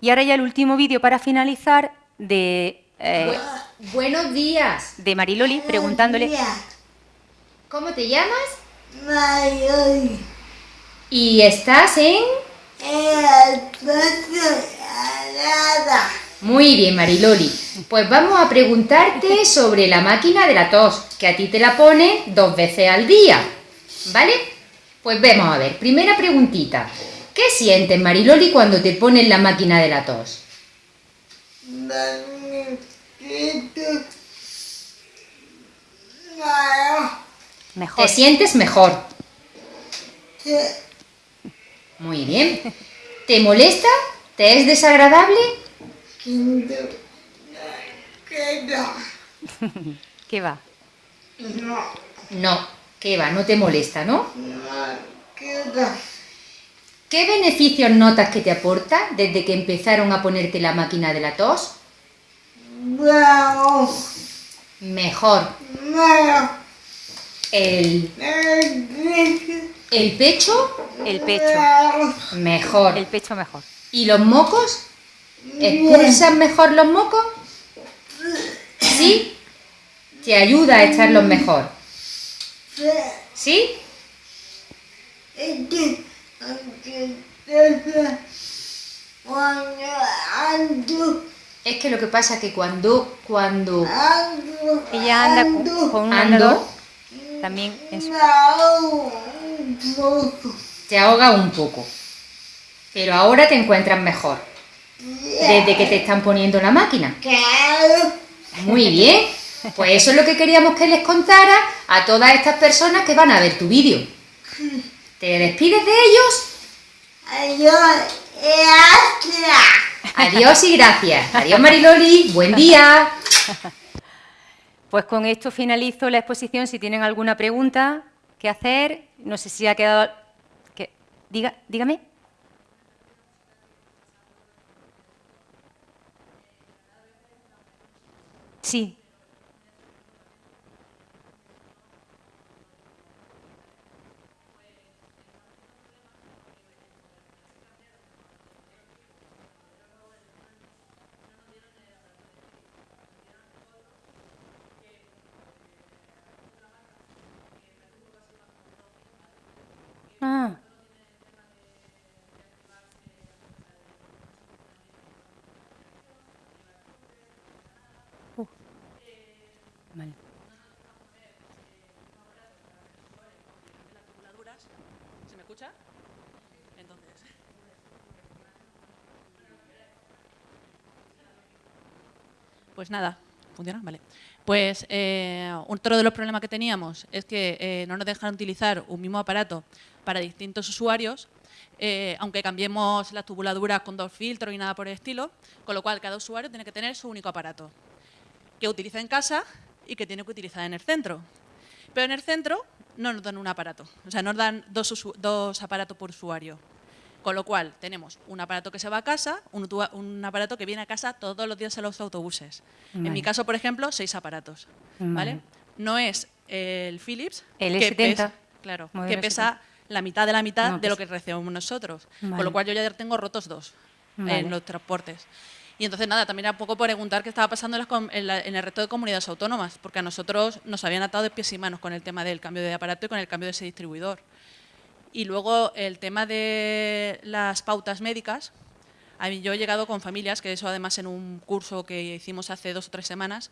Y ahora ya el último vídeo para finalizar de... Eh, buenos días. De Mariloli preguntándole... ¿Cómo te llamas? Mariloli. ¿Y estás en...? Muy bien, Mariloli. Pues vamos a preguntarte sobre la máquina de la tos, que a ti te la pone dos veces al día. ¿Vale? Pues vamos a ver. Primera preguntita. ¿Qué sientes, Mariloli, cuando te ponen la máquina de la tos? Mejor. ¿Te sientes mejor? Muy bien. ¿Te molesta? ¿Te es desagradable? [LAUGHS] ¿Qué va? No. No, ¿qué va? No te molesta, ¿no? No, ¿Qué beneficios notas que te aporta desde que empezaron a ponerte la máquina de la tos? Mejor. El... ¿El pecho? El pecho. Mejor. El pecho mejor. ¿Y los mocos? ¿Expulsan mejor los mocos? ¿Sí? Te ayuda a echarlos mejor. ¿Sí? Es que, lo que pasa es que cuando, cuando ando, Ella anda con, con un ando, andador, también eso. te ahoga un poco. Pero ahora te encuentras mejor. Desde que te están poniendo la máquina. Claro, Muy bien. Pues eso es lo que queríamos que les contara a todas estas personas que van a ver tu vídeo. [LAUGHS] ¿Te despides de ellos? adiós. Adiós y gracias. Adiós Mariloli. Buen día. Pues con esto finalizo la exposición. Si tienen alguna pregunta que hacer, no sé si ha quedado... que- diga, dígame. Sí. Ah. Entonces. Pues nada, ¿funciona? Vale. Pues eh, otro de los problemas que teníamos es que eh, no nos dejan utilizar un mismo aparato para distintos usuarios, eh, aunque cambiemos las tubuladuras con dos filtros y nada por el estilo, con lo cual cada usuario tiene que tener su único aparato, que utiliza en casa y que tiene que utilizar en el centro. Pero en el centro no nos dan un aparato, o sea, nos dan dos, aparatos por usuario. Con lo cual, tenemos un aparato que se va a casa, un, aparato que viene a casa todos los días en los autobuses. En Vale. mi caso, por ejemplo, seis aparatos. ¿vale? Vale. No es el Philips, El que S70. pesa, claro, Modelo que pesa la mitad de la mitad No, de lo pesa. que recibimos nosotros. Vale. Con lo cual, yo ya tengo rotos dos Vale. en los transportes. Y entonces, nada, también era poco preguntar qué estaba pasando en, las com- en la- en el resto de comunidades autónomas, porque a nosotros nos habían atado de pies y manos con el tema del cambio de aparato y con el cambio de ese distribuidor. Y luego el tema de las pautas médicas. A mí, yo he llegado con familias, que eso además en un curso que hicimos hace dos o tres semanas,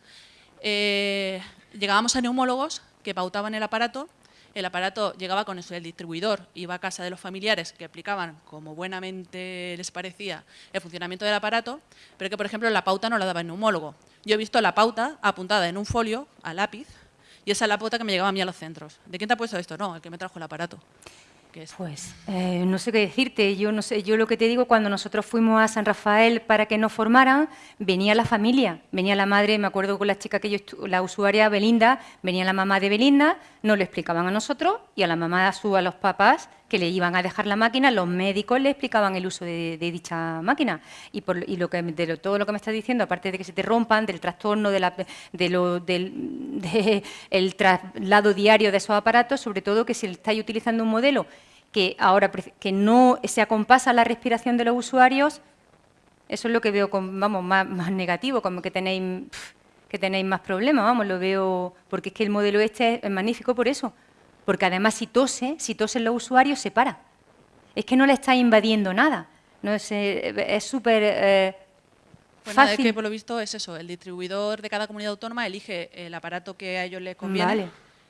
eh, llegábamos a neumólogos que pautaban el aparato, el aparato llegaba con eso, el distribuidor, iba a casa de los familiares que explicaban como buenamente les parecía el funcionamiento del aparato, pero que por ejemplo la pauta no la daba el neumólogo. Yo he visto la pauta apuntada en un folio a lápiz y esa es la pauta que me llegaba a mí a los centros. ¿De quién te ha puesto esto? No, el que me trajo el aparato. Pues eh, no sé qué decirte. Yo no sé. Yo lo que te digo cuando nosotros fuimos a San Rafael para que nos formaran, venía la familia, venía la madre. Me acuerdo con la chica que yo, la usuaria Belinda, venía la mamá de Belinda, nos lo explicaban a nosotros y a la mamá a, su, a los papás que le iban a dejar la máquina. Los médicos le explicaban el uso de, dicha máquina y, por, y lo que de todo lo que me estás diciendo, aparte de que se te rompan, del trastorno, de la, del [LAUGHS] de el traslado diario de esos aparatos, sobre todo que si estáis utilizando un modelo que ahora que no se acompasa la respiración de los usuarios, eso es lo que veo con, vamos, más, más negativo, como que tenéis que tenéis más problemas, vamos, lo veo, porque es que el modelo este es magnífico por eso, porque además si tose, si tosen los usuarios se para. Es que no le está invadiendo nada. No es eh, súper eh, Pues nada, es fácil. que por lo visto es eso, el distribuidor de cada comunidad autónoma elige el aparato que a ellos les conviene Vale.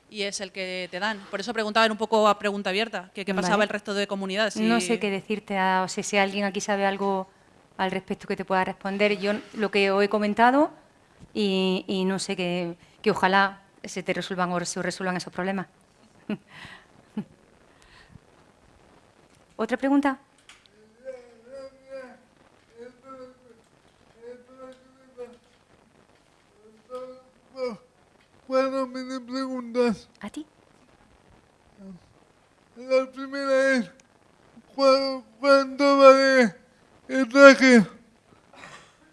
y es el que te dan. Por eso preguntaba un poco a pregunta abierta, que qué pasaba Vale. el resto de comunidades. No sé qué decirte, a- o sea, si alguien aquí sabe algo al respecto que te pueda responder. Yo lo que os he comentado y, y no sé, que, que ojalá se te resuelvan o se resuelvan esos problemas. [LAUGHS] ¿Otra pregunta? Bueno, me preguntas. ¿A ti? La primera es, ¿cu- ¿cuánto vale el traje?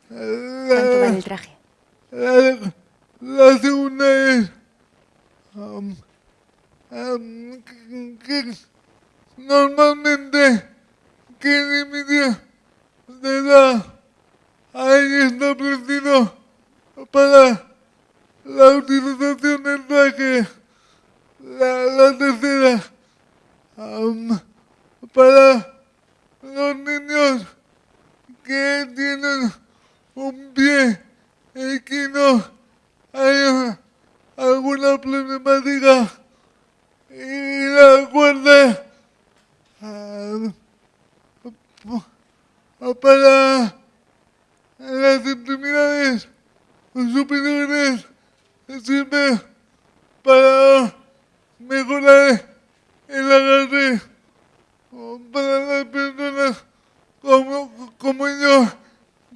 ¿Cuánto La, vale el traje? la- la segunda es, um, um, que- que normalmente, ¿qué límite de edad hay establecido para la utilización del traje? La, la tercera, um, superiores sirve para mejorar el agarre para las personas como, como yo,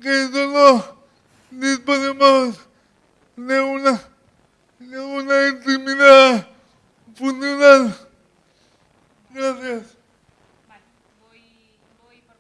que solo disponemos de una, de una intimidad funcional. Gracias.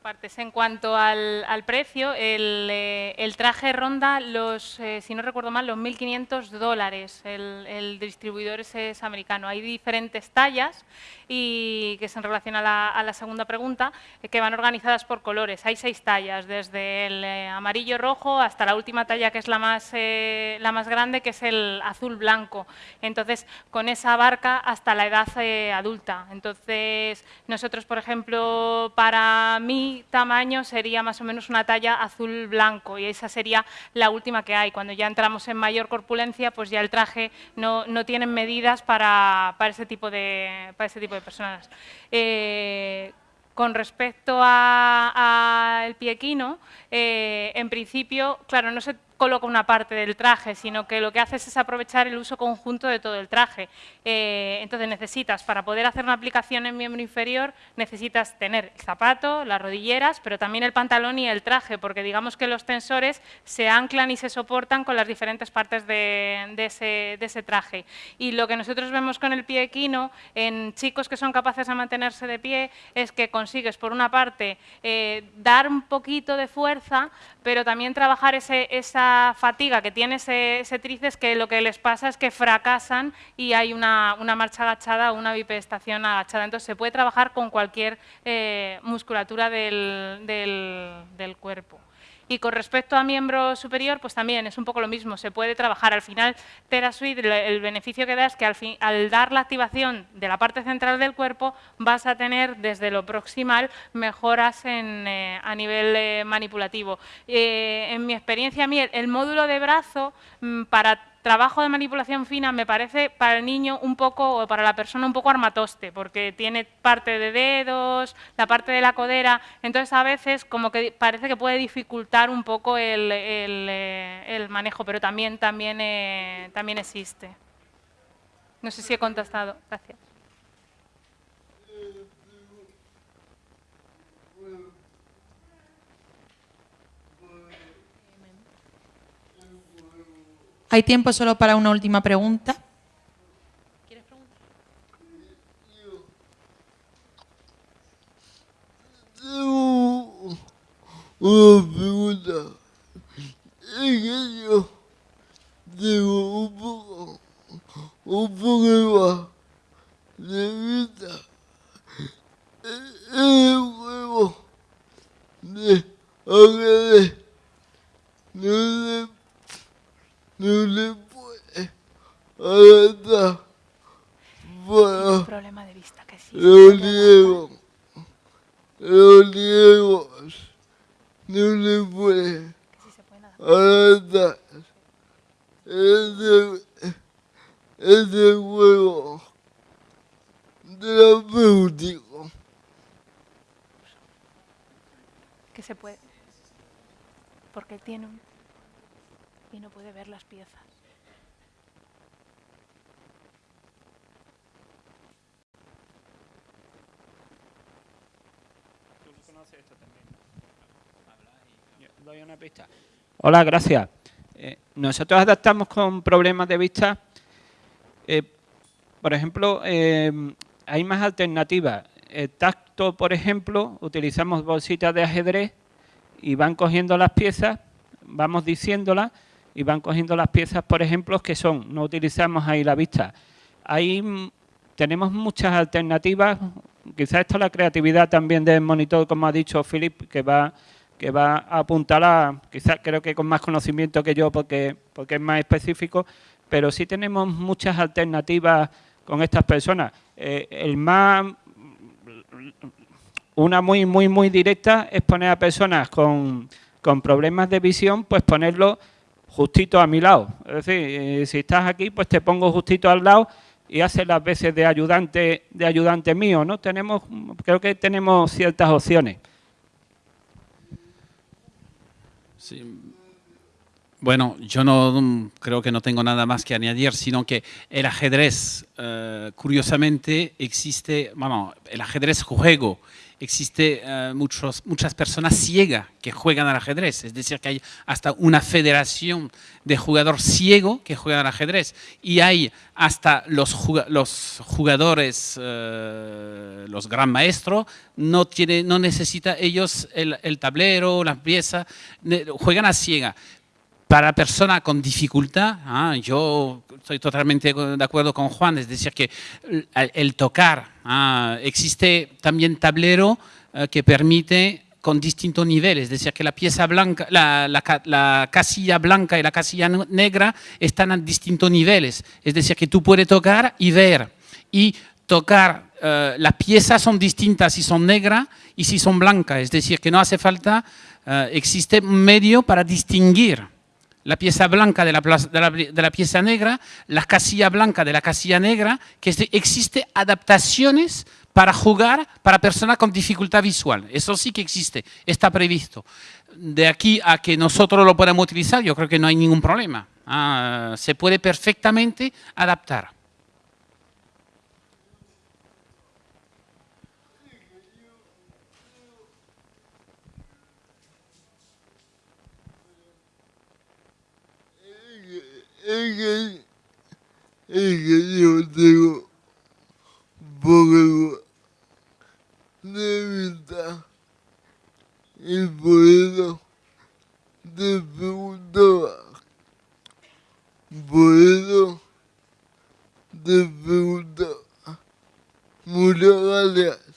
partes. En cuanto al, precio, eh, el, traje ronda los, eh, si no recuerdo mal, los 1.500 dólares. El, distribuidor es, americano. Hay diferentes tallas y que se en relación a la, segunda pregunta, eh, que van organizadas por colores. Hay seis tallas, desde el amarillo rojo hasta la última talla, que es la más, la más grande, que es el azul blanco. Entonces, con esa abarca hasta la edad adulta. Entonces, nosotros, por ejemplo, para mí, tamaño sería más o menos una talla azul-blanco y esa sería la última que hay. Cuando ya entramos en mayor corpulencia, pues ya el traje no, no tiene medidas para, para, ese tipo de, para ese tipo de personas. Eh, con respecto al piequino, eh, en principio, claro, no se coloca una parte del traje, sino que lo que haces es aprovechar el uso conjunto de todo el traje. Eh, entonces necesitas, para poder hacer una aplicación en miembro inferior, necesitas tener el zapato, las rodilleras, pero también el pantalón y el traje, porque digamos que los tensores se anclan y se soportan con las diferentes partes de, ese, traje. Y lo que nosotros vemos con el pie equino, en chicos que son capaces de mantenerse de pie, es que consigues, por una parte, eh, dar un poquito de fuerza, pero también trabajar ese, esa fatiga que tiene ese, ese, tríceps que lo que les pasa es que fracasan y hay una, marcha agachada o una bipedestación agachada. Entonces se puede trabajar con cualquier eh, musculatura del, del cuerpo. Y con respecto a miembro superior, pues también es un poco lo mismo, se puede trabajar. Al final, TeraSuite, el beneficio que da es que al, fin, al dar la activación de la parte central del cuerpo, vas a tener desde lo proximal mejoras en, eh, a nivel eh, manipulativo. Eh, en mi experiencia, a mí el, módulo de brazo, mm, para trabajo de manipulación fina me parece para el niño un poco, o para la persona un poco armatoste, porque tiene parte de dedos, la parte de la codera, entonces a veces como que parece que puede dificultar un poco el, eh, manejo, pero también, también, eh, también existe. No sé si he contestado. Gracias. Hay tiempo solo para una última pregunta. ¿Quieres preguntar? Una pregunta. Es que yo tengo un poco, un problema de vista. Es un juego de ajedrez. No no le puede adaptar para problema de vista que sí los niegos. Los niegos no le puede adaptar ese, ese juego terapéutico. Que se puede. Porque tiene un puede ver las piezas. Hola, gracias. Eh, nosotros adaptamos con problemas de vista. Eh, por ejemplo, eh, hay más alternativas. El tacto, por ejemplo, utilizamos bolsitas de ajedrez y van cogiendo las piezas, vamos diciéndolas y van cogiendo las piezas, por ejemplo, que son, no utilizamos ahí la vista. Ahí tenemos muchas alternativas, quizás esto es la creatividad también del monitor, como ha dicho Philip, que va que va a apuntar quizás creo que con más conocimiento que yo porque, porque es más específico, pero sí tenemos muchas alternativas con estas personas. Eh, el más, una muy, muy, muy directa es poner a personas con, con problemas de visión, pues ponerlo justito a mi lado. Es decir, eh, si estás aquí, pues te pongo justito al lado y haces las veces de ayudante, de ayudante mío, ¿no? Tenemos, creo que tenemos ciertas opciones. Bueno, yo no mm, creo que no tengo nada más que añadir, sino que el ajedrez, eh, curiosamente, existe, bueno, el ajedrez juego, existe eh, muchos, muchas personas ciegas que juegan al ajedrez, es decir, que hay hasta una federación de jugadores ciegos que juegan al ajedrez. Y hay hasta los, los jugadores, eh, los gran maestros, no, tiene, no necesita ellos el, tablero, las piezas, juegan a ciega para personas con dificultad, ah, yo estoy totalmente de acuerdo con Juan, es decir, que el, tocar, ah, existe también tablero eh, que permite con distintos niveles, es decir, que la pieza blanca, la, casilla blanca y la casilla negra están a distintos niveles, es decir, que tú puedes tocar y ver, y tocar, eh, las piezas son distintas si son negras y si son blancas, es decir, que no hace falta, eh, existe un medio para distinguir la pieza blanca de la, de la, pieza negra, la casilla blanca de la casilla negra, que existe adaptaciones para jugar para personas con dificultad visual. Eso sí que existe, está previsto. De aquí a que nosotros lo podamos utilizar, yo creo que no hay ningún problema. Ah, se puede perfectamente adaptar. Es que, yo tengo poco de vista y por eso te preguntaba, por eso te preguntaba. Muchas gracias.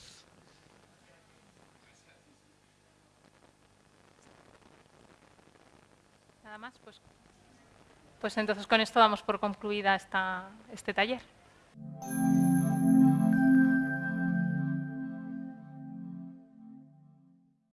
Pues entonces con esto damos por concluida esta, este taller.